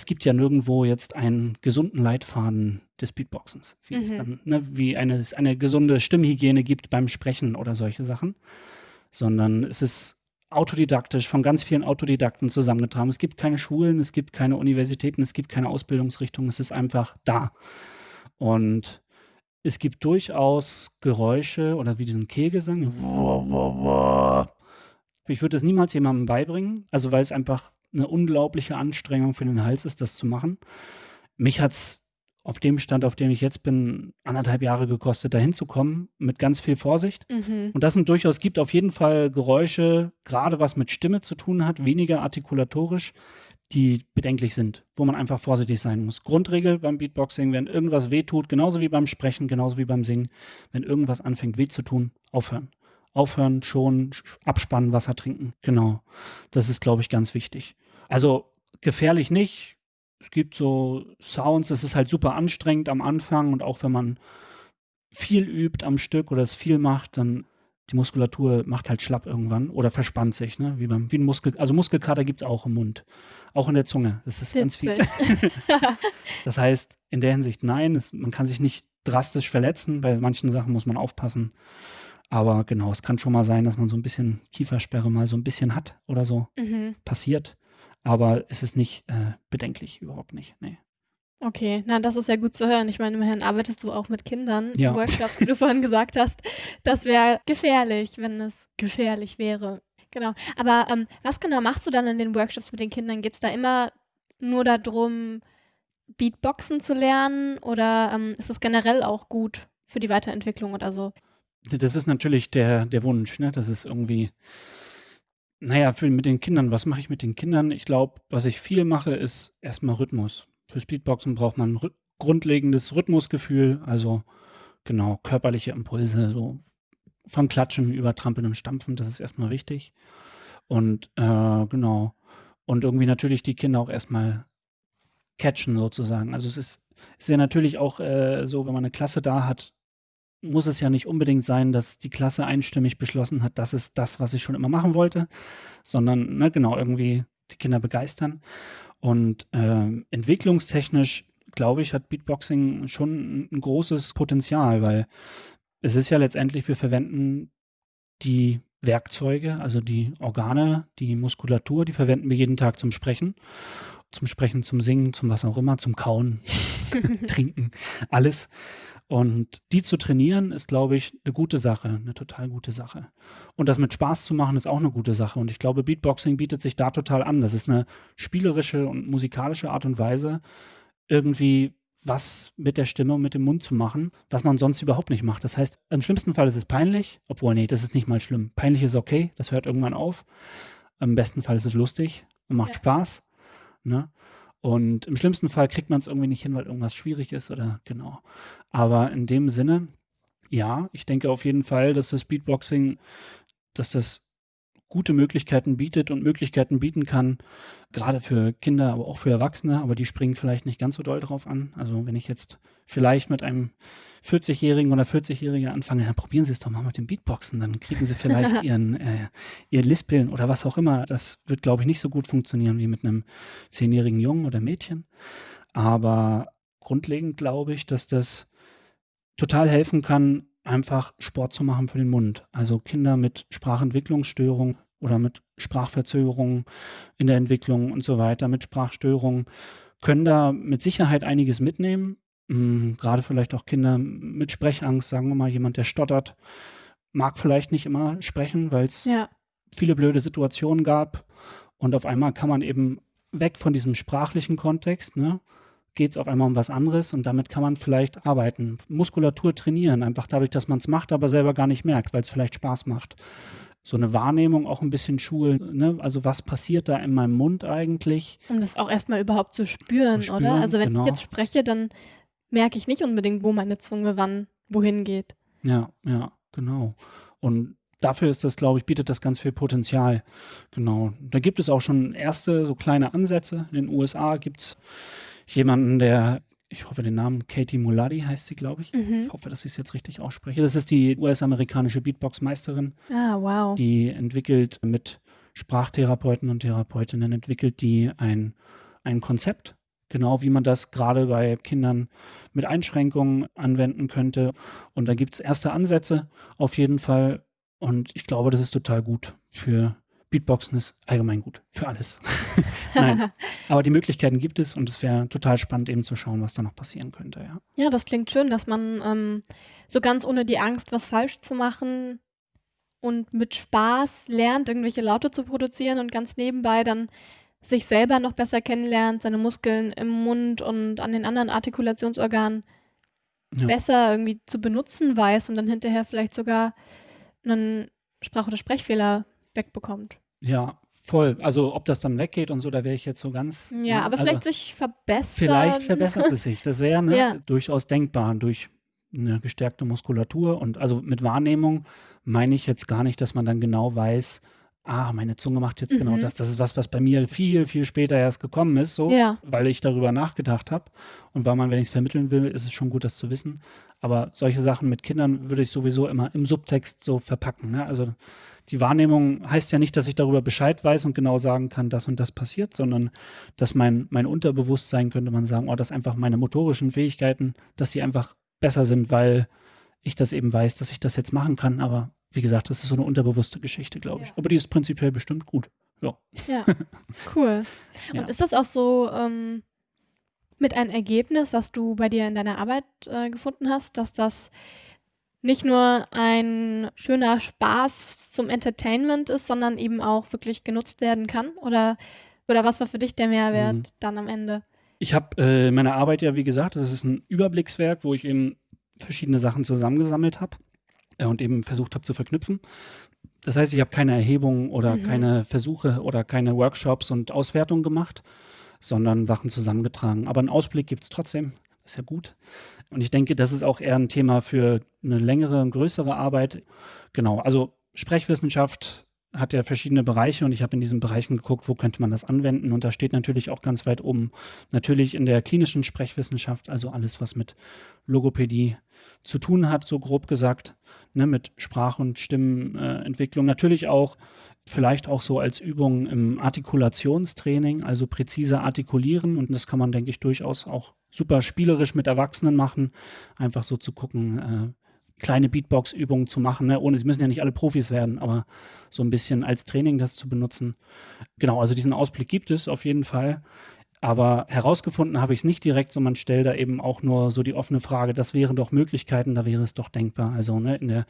es gibt ja nirgendwo jetzt einen gesunden Leitfaden des Beatboxens, wie es Mhm. dann, ne, wie eine, es eine gesunde Stimmhygiene gibt beim Sprechen oder solche Sachen, sondern es ist autodidaktisch von ganz vielen Autodidakten zusammengetragen. Es gibt keine Schulen, es gibt keine Universitäten, es gibt keine Ausbildungsrichtungen, es ist einfach da. Und es gibt durchaus Geräusche oder wie diesen Kehlgesang. Ich würde das niemals jemandem beibringen, also weil es einfach eine unglaubliche Anstrengung für den Hals ist, das zu machen. Mich hat es auf dem Stand, auf dem ich jetzt bin, anderthalb Jahre gekostet, dahin zu kommen, mit ganz viel Vorsicht. Mhm. Und das sind durchaus, gibt auf jeden Fall Geräusche, gerade was mit Stimme zu tun hat, weniger artikulatorisch, die bedenklich sind, wo man einfach vorsichtig sein muss. Grundregel beim Beatboxing, wenn irgendwas weh tut, genauso wie beim Sprechen, genauso wie beim Singen, wenn irgendwas anfängt weh zu tun, aufhören. Aufhören, schon, abspannen, Wasser trinken. Genau. Das ist, glaube ich, ganz wichtig. Also gefährlich nicht. Es gibt so Sounds, es ist halt super anstrengend am Anfang und auch wenn man viel übt am Stück oder es viel macht, dann die Muskulatur macht halt schlapp irgendwann oder verspannt sich, ne? Wie beim wie ein Muskel, also Muskelkater gibt es auch im Mund, auch in der Zunge. Das ist ganz fies. Witzig. Das heißt, in der Hinsicht nein, es, man kann sich nicht drastisch verletzen. Bei manchen Sachen muss man aufpassen. Aber genau, es kann schon mal sein, dass man so ein bisschen Kiefersperre mal so ein bisschen hat oder so. mhm. Passiert. Aber es ist nicht äh, bedenklich, überhaupt nicht. Nee. Okay, na, das ist ja gut zu hören. Ich meine, immerhin arbeitest du auch mit Kindern. Ja. Workshops, wie du vorhin gesagt hast. Das wäre gefährlich, wenn es gefährlich wäre. Genau. Aber ähm, was genau machst du dann in den Workshops mit den Kindern? Geht es da immer nur darum, Beatboxen zu lernen? Oder ähm, ist es generell auch gut für die Weiterentwicklung oder so? Das ist natürlich der, der Wunsch, ne? Das ist irgendwie, naja, für, mit den Kindern, was mache ich mit den Kindern? Ich glaube, was ich viel mache, ist erstmal Rhythmus. Für Speedboxen braucht man rhy grundlegendes Rhythmusgefühl, also genau, körperliche Impulse, so von Klatschen über Trampeln und Stampfen, das ist erstmal wichtig. Und äh, genau. Und irgendwie natürlich die Kinder auch erstmal catchen sozusagen. Also es ist, ist ja natürlich auch äh, so, wenn man eine Klasse da hat, muss es ja nicht unbedingt sein, dass die Klasse einstimmig beschlossen hat, das ist das, was ich schon immer machen wollte, sondern ne, genau irgendwie die Kinder begeistern. Und äh, entwicklungstechnisch, glaube ich, hat Beatboxing schon ein großes Potenzial, weil es ist ja letztendlich, wir verwenden die Werkzeuge, also die Organe, die Muskulatur, die verwenden wir jeden Tag zum Sprechen. Zum Sprechen, zum Singen, zum was auch immer, zum Kauen, Trinken, alles. Und die zu trainieren, ist, glaube ich, eine gute Sache, eine total gute Sache. Und das mit Spaß zu machen, ist auch eine gute Sache. Und ich glaube, Beatboxing bietet sich da total an. Das ist eine spielerische und musikalische Art und Weise, irgendwie was mit der Stimme und mit dem Mund zu machen, was man sonst überhaupt nicht macht. Das heißt, im schlimmsten Fall ist es peinlich, obwohl, nee, das ist nicht mal schlimm. Peinlich ist okay, das hört irgendwann auf. Im besten Fall ist es lustig und macht ja. Spaß. Ne? Und im schlimmsten Fall kriegt man es irgendwie nicht hin, weil irgendwas schwierig ist oder genau. Aber in dem Sinne, ja, ich denke auf jeden Fall, dass das Beatboxing, dass das gute Möglichkeiten bietet und Möglichkeiten bieten kann, gerade für Kinder, aber auch für Erwachsene, aber die springen vielleicht nicht ganz so doll drauf an. Also wenn ich jetzt vielleicht mit einem 40-Jährigen oder 40-Jährigen anfange, dann probieren Sie es doch mal mit dem Beatboxen, dann kriegen Sie vielleicht ihren, äh, ihr Lispeln oder was auch immer. Das wird, glaube ich, nicht so gut funktionieren wie mit einem 10-jährigen Jungen oder Mädchen. Aber grundlegend glaube ich, dass das total helfen kann, einfach Sport zu machen für den Mund. Also Kinder mit Sprachentwicklungsstörung oder mit Sprachverzögerungen in der Entwicklung und so weiter, mit Sprachstörungen, können da mit Sicherheit einiges mitnehmen. Mhm, gerade vielleicht auch Kinder mit Sprechangst, sagen wir mal, jemand, der stottert, mag vielleicht nicht immer sprechen, weil es ja. viele blöde Situationen gab. Und auf einmal kann man eben weg von diesem sprachlichen Kontext, ne, geht es auf einmal um was anderes und damit kann man vielleicht arbeiten. Muskulatur trainieren, einfach dadurch, dass man es macht, aber selber gar nicht merkt, weil es vielleicht Spaß macht. So eine Wahrnehmung auch ein bisschen schulen, ne? also was passiert da in meinem Mund eigentlich? Um das auch erstmal überhaupt zu spüren, zu spüren oder? Also wenn genau. ich jetzt spreche, dann merke ich nicht unbedingt, wo meine Zunge wann wohin geht. Ja, ja, genau. Und dafür ist das, glaube ich, bietet das ganz viel Potenzial. Genau. Da gibt es auch schon erste so kleine Ansätze. In den USA gibt es jemanden, der, ich hoffe den Namen, Katie Muladi heißt sie, glaube ich. Mhm. Ich hoffe, dass ich es jetzt richtig ausspreche. Das ist die US-amerikanische Beatbox-Meisterin. Ah, wow. Die entwickelt mit Sprachtherapeuten und Therapeutinnen, entwickelt die ein, ein Konzept, genau wie man das gerade bei Kindern mit Einschränkungen anwenden könnte. Und da gibt es erste Ansätze auf jeden Fall. Und ich glaube, das ist total gut für Beatboxen ist allgemein gut für alles. Nein, aber die Möglichkeiten gibt es und es wäre total spannend eben zu schauen, was da noch passieren könnte. Ja, ja das klingt schön, dass man ähm, so ganz ohne die Angst, was falsch zu machen und mit Spaß lernt, irgendwelche Laute zu produzieren und ganz nebenbei dann sich selber noch besser kennenlernt, seine Muskeln im Mund und an den anderen Artikulationsorganen ja. besser irgendwie zu benutzen weiß und dann hinterher vielleicht sogar einen Sprach- oder Sprechfehler wegbekommt. Ja, voll. Also ob das dann weggeht und so, da wäre ich jetzt so ganz. Ja, ne? aber also, vielleicht sich verbessern. Vielleicht verbessert es sich. Das wäre ne, ja. durchaus denkbar durch eine gestärkte Muskulatur. Und also mit Wahrnehmung meine ich jetzt gar nicht, dass man dann genau weiß, ah, meine Zunge macht jetzt genau mhm. genau das. Das ist was, was bei mir viel, viel später erst gekommen ist, so, ja. weil ich darüber nachgedacht habe. Und weil man, wenn ich es vermitteln will, ist es schon gut, das zu wissen. Aber solche Sachen mit Kindern würde ich sowieso immer im Subtext so verpacken. Ne? Also die Wahrnehmung heißt ja nicht, dass ich darüber Bescheid weiß und genau sagen kann, das und das passiert, sondern dass mein, mein Unterbewusstsein, könnte man sagen, oh, dass einfach meine motorischen Fähigkeiten, dass die einfach besser sind, weil ich das eben weiß, dass ich das jetzt machen kann. Aber wie gesagt, das ist so eine unterbewusste Geschichte, glaube ich. Ja. Aber die ist prinzipiell bestimmt gut. Ja. Ja, cool. Und ja. ist das auch so ähm, mit einem Ergebnis, was du bei dir in deiner Arbeit äh, gefunden hast, dass das nicht nur ein schöner Spaß zum Entertainment ist, sondern eben auch wirklich genutzt werden kann? Oder, oder was war für dich der Mehrwert mhm. dann am Ende? Ich habe äh, meine Arbeit ja, wie gesagt, das ist ein Überblickswerk, wo ich eben verschiedene Sachen zusammengesammelt habe. äh, und eben versucht habe zu verknüpfen. Das heißt, ich habe keine Erhebungen oder mhm. keine Versuche oder keine Workshops und Auswertungen gemacht, sondern Sachen zusammengetragen. Aber einen Ausblick gibt es trotzdem. Ist ja gut. Und ich denke, das ist auch eher ein Thema für eine längere und größere Arbeit. Genau, also Sprechwissenschaft hat ja verschiedene Bereiche und ich habe in diesen Bereichen geguckt, wo könnte man das anwenden und da steht natürlich auch ganz weit oben natürlich in der klinischen Sprechwissenschaft, also alles, was mit Logopädie zu tun hat, so grob gesagt, ne, mit Sprach- und Stimmentwicklung. Natürlich auch, vielleicht auch so als Übung im Artikulationstraining, also präzise artikulieren und das kann man, denke ich, durchaus auch super spielerisch mit Erwachsenen machen, einfach so zu gucken, äh, kleine Beatbox-Übungen zu machen, ne? ohne, sie müssen ja nicht alle Profis werden, aber so ein bisschen als Training das zu benutzen. Genau, also diesen Ausblick gibt es auf jeden Fall. Aber herausgefunden habe ich es nicht direkt, sondern stelle da eben auch nur so die offene Frage, das wären doch Möglichkeiten, da wäre es doch denkbar. Also ne, in der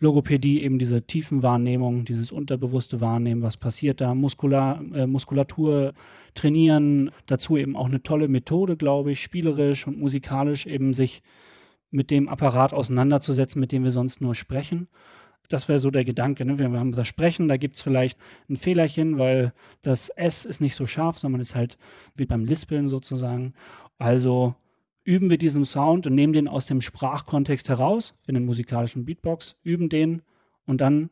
Logopädie eben diese Tiefenwahrnehmung, dieses unterbewusste Wahrnehmen, was passiert da, Muskular, äh, Muskulatur trainieren, dazu eben auch eine tolle Methode, glaube ich, spielerisch und musikalisch eben sich mit dem Apparat auseinanderzusetzen, mit dem wir sonst nur sprechen. Das wäre so der Gedanke. Ne? Wir haben das Sprechen, da gibt es vielleicht ein Fehlerchen, weil das S ist nicht so scharf, sondern ist halt wie beim Lispeln sozusagen. Also üben wir diesen Sound und nehmen den aus dem Sprachkontext heraus, in den musikalischen Beatbox, üben den und dann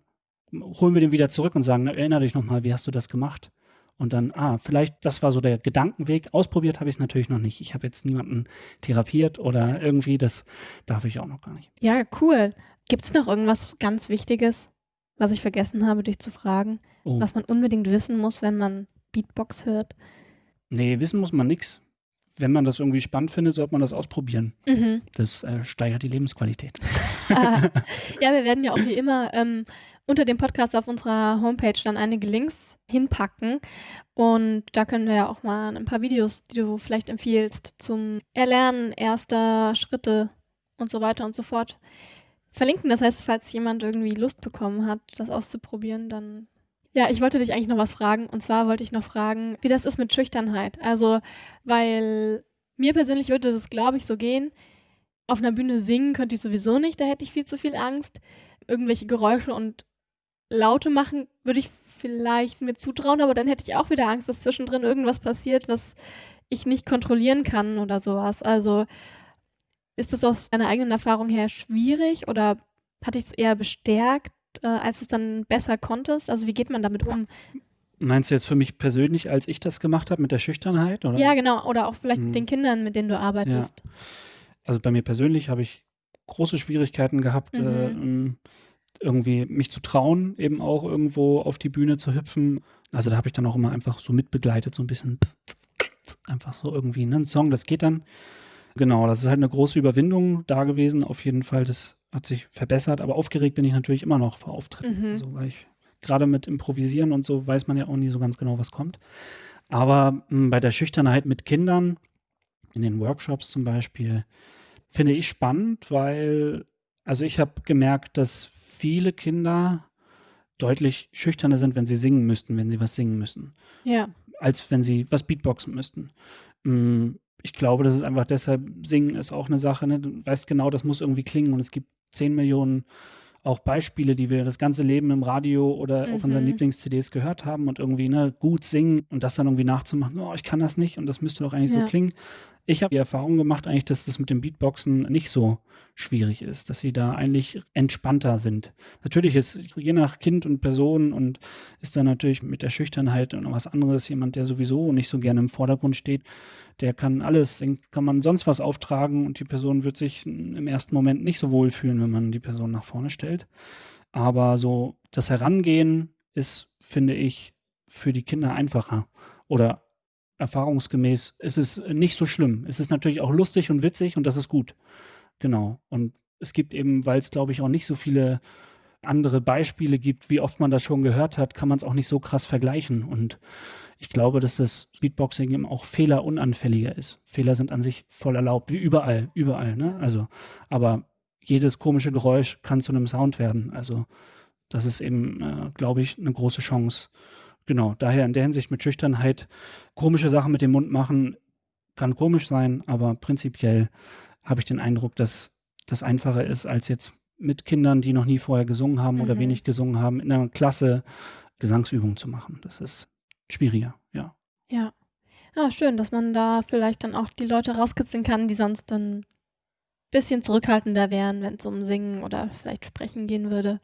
holen wir den wieder zurück und sagen, erinnere dich nochmal, wie hast du das gemacht? Und dann, ah, vielleicht, das war so der Gedankenweg. Ausprobiert habe ich es natürlich noch nicht. Ich habe jetzt niemanden therapiert oder irgendwie, das darf ich auch noch gar nicht. Ja, cool. Gibt es noch irgendwas ganz Wichtiges, was ich vergessen habe, dich zu fragen, oh. was man unbedingt wissen muss, wenn man Beatbox hört? Nee, wissen muss man nichts. Wenn man das irgendwie spannend findet, sollte man das ausprobieren. Mhm. Das äh, steigert die Lebensqualität. ah, ja, wir werden ja auch wie immer ähm, unter dem Podcast auf unserer Homepage dann einige Links hinpacken. Und da können wir ja auch mal ein paar Videos, die du vielleicht empfiehlst, zum Erlernen erster Schritte und so weiter und so fort verlinken. Das heißt, falls jemand irgendwie Lust bekommen hat, das auszuprobieren, dann. Ja, ich wollte dich eigentlich noch was fragen. Und zwar wollte ich noch fragen, wie das ist mit Schüchternheit. Also, weil mir persönlich würde das, glaube ich, so gehen. Auf einer Bühne singen könnte ich sowieso nicht, da hätte ich viel zu viel Angst. Irgendwelche Geräusche und Laute machen würde ich vielleicht mir zutrauen, aber dann hätte ich auch wieder Angst, dass zwischendrin irgendwas passiert, was ich nicht kontrollieren kann oder sowas. Also ist das aus deiner eigenen Erfahrung her schwierig oder hat dich es eher bestärkt, äh, als du es dann besser konntest? Also wie geht man damit um? Meinst du jetzt für mich persönlich, als ich das gemacht habe mit der Schüchternheit? Oder? Ja, genau. Oder auch vielleicht hm. mit den Kindern, mit denen du arbeitest. Ja. Also bei mir persönlich habe ich große Schwierigkeiten gehabt, mhm. äh, irgendwie mich zu trauen, eben auch irgendwo auf die Bühne zu hüpfen. Also da habe ich dann auch immer einfach so mitbegleitet, so ein bisschen einfach so irgendwie ne? ein Song, das geht dann. Genau, das ist halt eine große Überwindung da gewesen. Auf jeden Fall, das hat sich verbessert, aber aufgeregt bin ich natürlich immer noch vor Auftritten. Mhm. Also, weil ich gerade mit Improvisieren und so weiß man ja auch nie so ganz genau, was kommt. Aber mh, hm, bei der Schüchternheit mit Kindern, in den Workshops zum Beispiel, finde ich spannend, weil, also ich habe gemerkt, dass viele Kinder deutlich schüchterner sind, wenn sie singen müssten, wenn sie was singen müssen. Ja. Als wenn sie was Beatboxen müssten. Hm, ich glaube, das ist einfach deshalb, Singen ist auch eine Sache, ne? Du weißt genau, das muss irgendwie klingen und es gibt 10 Millionen auch Beispiele, die wir das ganze Leben im Radio oder mhm. auf unseren mhm. Lieblings-CDs gehört haben und irgendwie ne, gut singen und das dann irgendwie nachzumachen, oh, ich kann das nicht und das müsste doch eigentlich ja. so klingen. Ich habe die Erfahrung gemacht eigentlich, dass das mit dem Beatboxen nicht so schwierig ist, dass sie da eigentlich entspannter sind. Natürlich ist je nach Kind und Person und ist dann natürlich mit der Schüchternheit und was anderes jemand, der sowieso nicht so gerne im Vordergrund steht, der kann alles, kann man sonst was auftragen und die Person wird sich im ersten Moment nicht so wohl fühlen, wenn man die Person nach vorne stellt. Aber so das Herangehen ist, finde ich, für die Kinder einfacher oder erfahrungsgemäß ist es nicht so schlimm. Es ist natürlich auch lustig und witzig und das ist gut. Genau. Und es gibt eben, weil es, glaube ich, auch nicht so viele andere Beispiele gibt, wie oft man das schon gehört hat, kann man es auch nicht so krass vergleichen. Und ich glaube, dass das Beatboxing eben auch fehlerunanfälliger ist. Fehler sind an sich voll erlaubt, wie überall, überall. Ne? Also, aber jedes komische Geräusch kann zu einem Sound werden. Also, das ist eben, äh, glaube ich, eine große Chance. Genau, daher in der Hinsicht mit Schüchternheit komische Sachen mit dem Mund machen kann komisch sein, aber prinzipiell habe ich den Eindruck, dass das einfacher ist, als jetzt mit Kindern, die noch nie vorher gesungen haben oder Mhm. wenig gesungen haben, in einer Klasse Gesangsübungen zu machen. Das ist schwieriger, ja. Ja. Ah, schön, dass man da vielleicht dann auch die Leute rauskitzeln kann, die sonst dann ein bisschen zurückhaltender wären, wenn es um Singen oder vielleicht Sprechen gehen würde.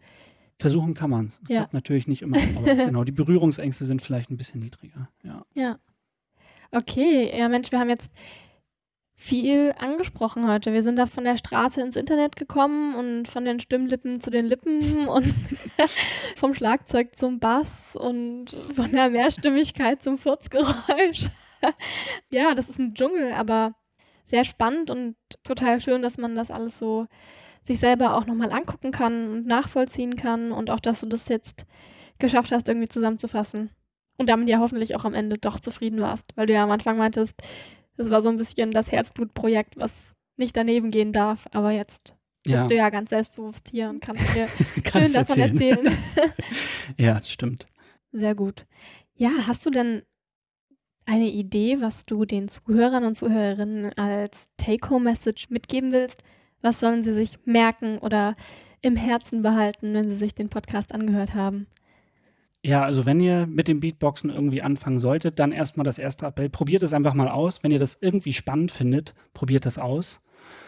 Versuchen kann man es. Ja. Natürlich nicht immer, aber genau, die Berührungsängste sind vielleicht ein bisschen niedriger, ja. Ja. Okay, ja Mensch, wir haben jetzt viel angesprochen heute. Wir sind da von der Straße ins Internet gekommen und von den Stimmlippen zu den Lippen und vom Schlagzeug zum Bass und von der Mehrstimmigkeit zum Furzgeräusch. ja, das ist ein Dschungel, aber sehr spannend und total schön, dass man das alles so sich selber auch nochmal angucken kann und nachvollziehen kann und auch, dass du das jetzt geschafft hast, irgendwie zusammenzufassen. Und damit ja hoffentlich auch am Ende doch zufrieden warst, weil du ja am Anfang meintest, das war so ein bisschen das Herzblutprojekt, was nicht daneben gehen darf, aber jetzt Ja, bist du ja ganz selbstbewusst hier und kannst dir schön davon erzählen. erzählen. Ja, das stimmt. Sehr gut. Ja, hast du denn eine Idee, was du den Zuhörern und Zuhörerinnen als Take-Home-Message mitgeben willst? Was sollen sie sich merken oder im Herzen behalten, wenn sie sich den Podcast angehört haben? Ja, also wenn ihr mit dem Beatboxen irgendwie anfangen solltet, dann erstmal das erste Appell. Probiert es einfach mal aus. Wenn ihr das irgendwie spannend findet, probiert das aus.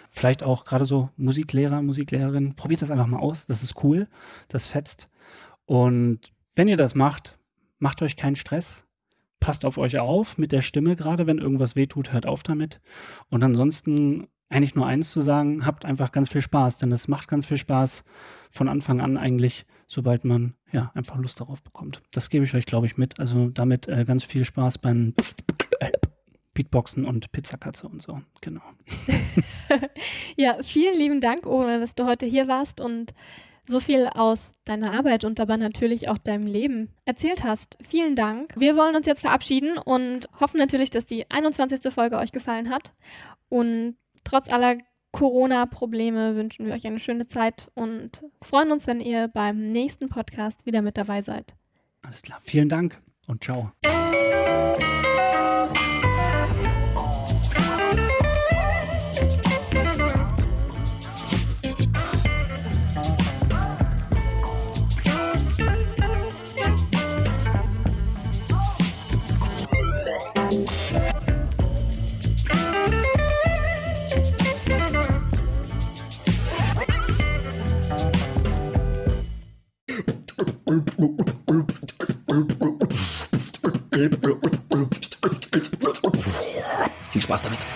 Vielleicht auch gerade so Musiklehrer, Musiklehrerin, probiert das einfach mal aus. Das ist cool. Das fetzt. Und wenn ihr das macht, macht euch keinen Stress. Passt auf euch auf mit der Stimme, gerade wenn irgendwas wehtut, hört auf damit. Und ansonsten eigentlich nur eins zu sagen, habt einfach ganz viel Spaß, denn es macht ganz viel Spaß von Anfang an eigentlich, sobald man ja einfach Lust darauf bekommt. Das gebe ich euch, glaube ich, mit. Also damit äh, ganz viel Spaß beim Beatboxen und Pizzakatze und so. Genau. Ja, vielen lieben Dank, Ole, dass du heute hier warst und so viel aus deiner Arbeit und aber natürlich auch deinem Leben erzählt hast. Vielen Dank. Wir wollen uns jetzt verabschieden und hoffen natürlich, dass die 21. Folge euch gefallen hat. Und trotz aller Corona-Probleme wünschen wir euch eine schöne Zeit und freuen uns, wenn ihr beim nächsten Podcast wieder mit dabei seid. Alles klar. Vielen Dank und ciao. Viel Spaß damit.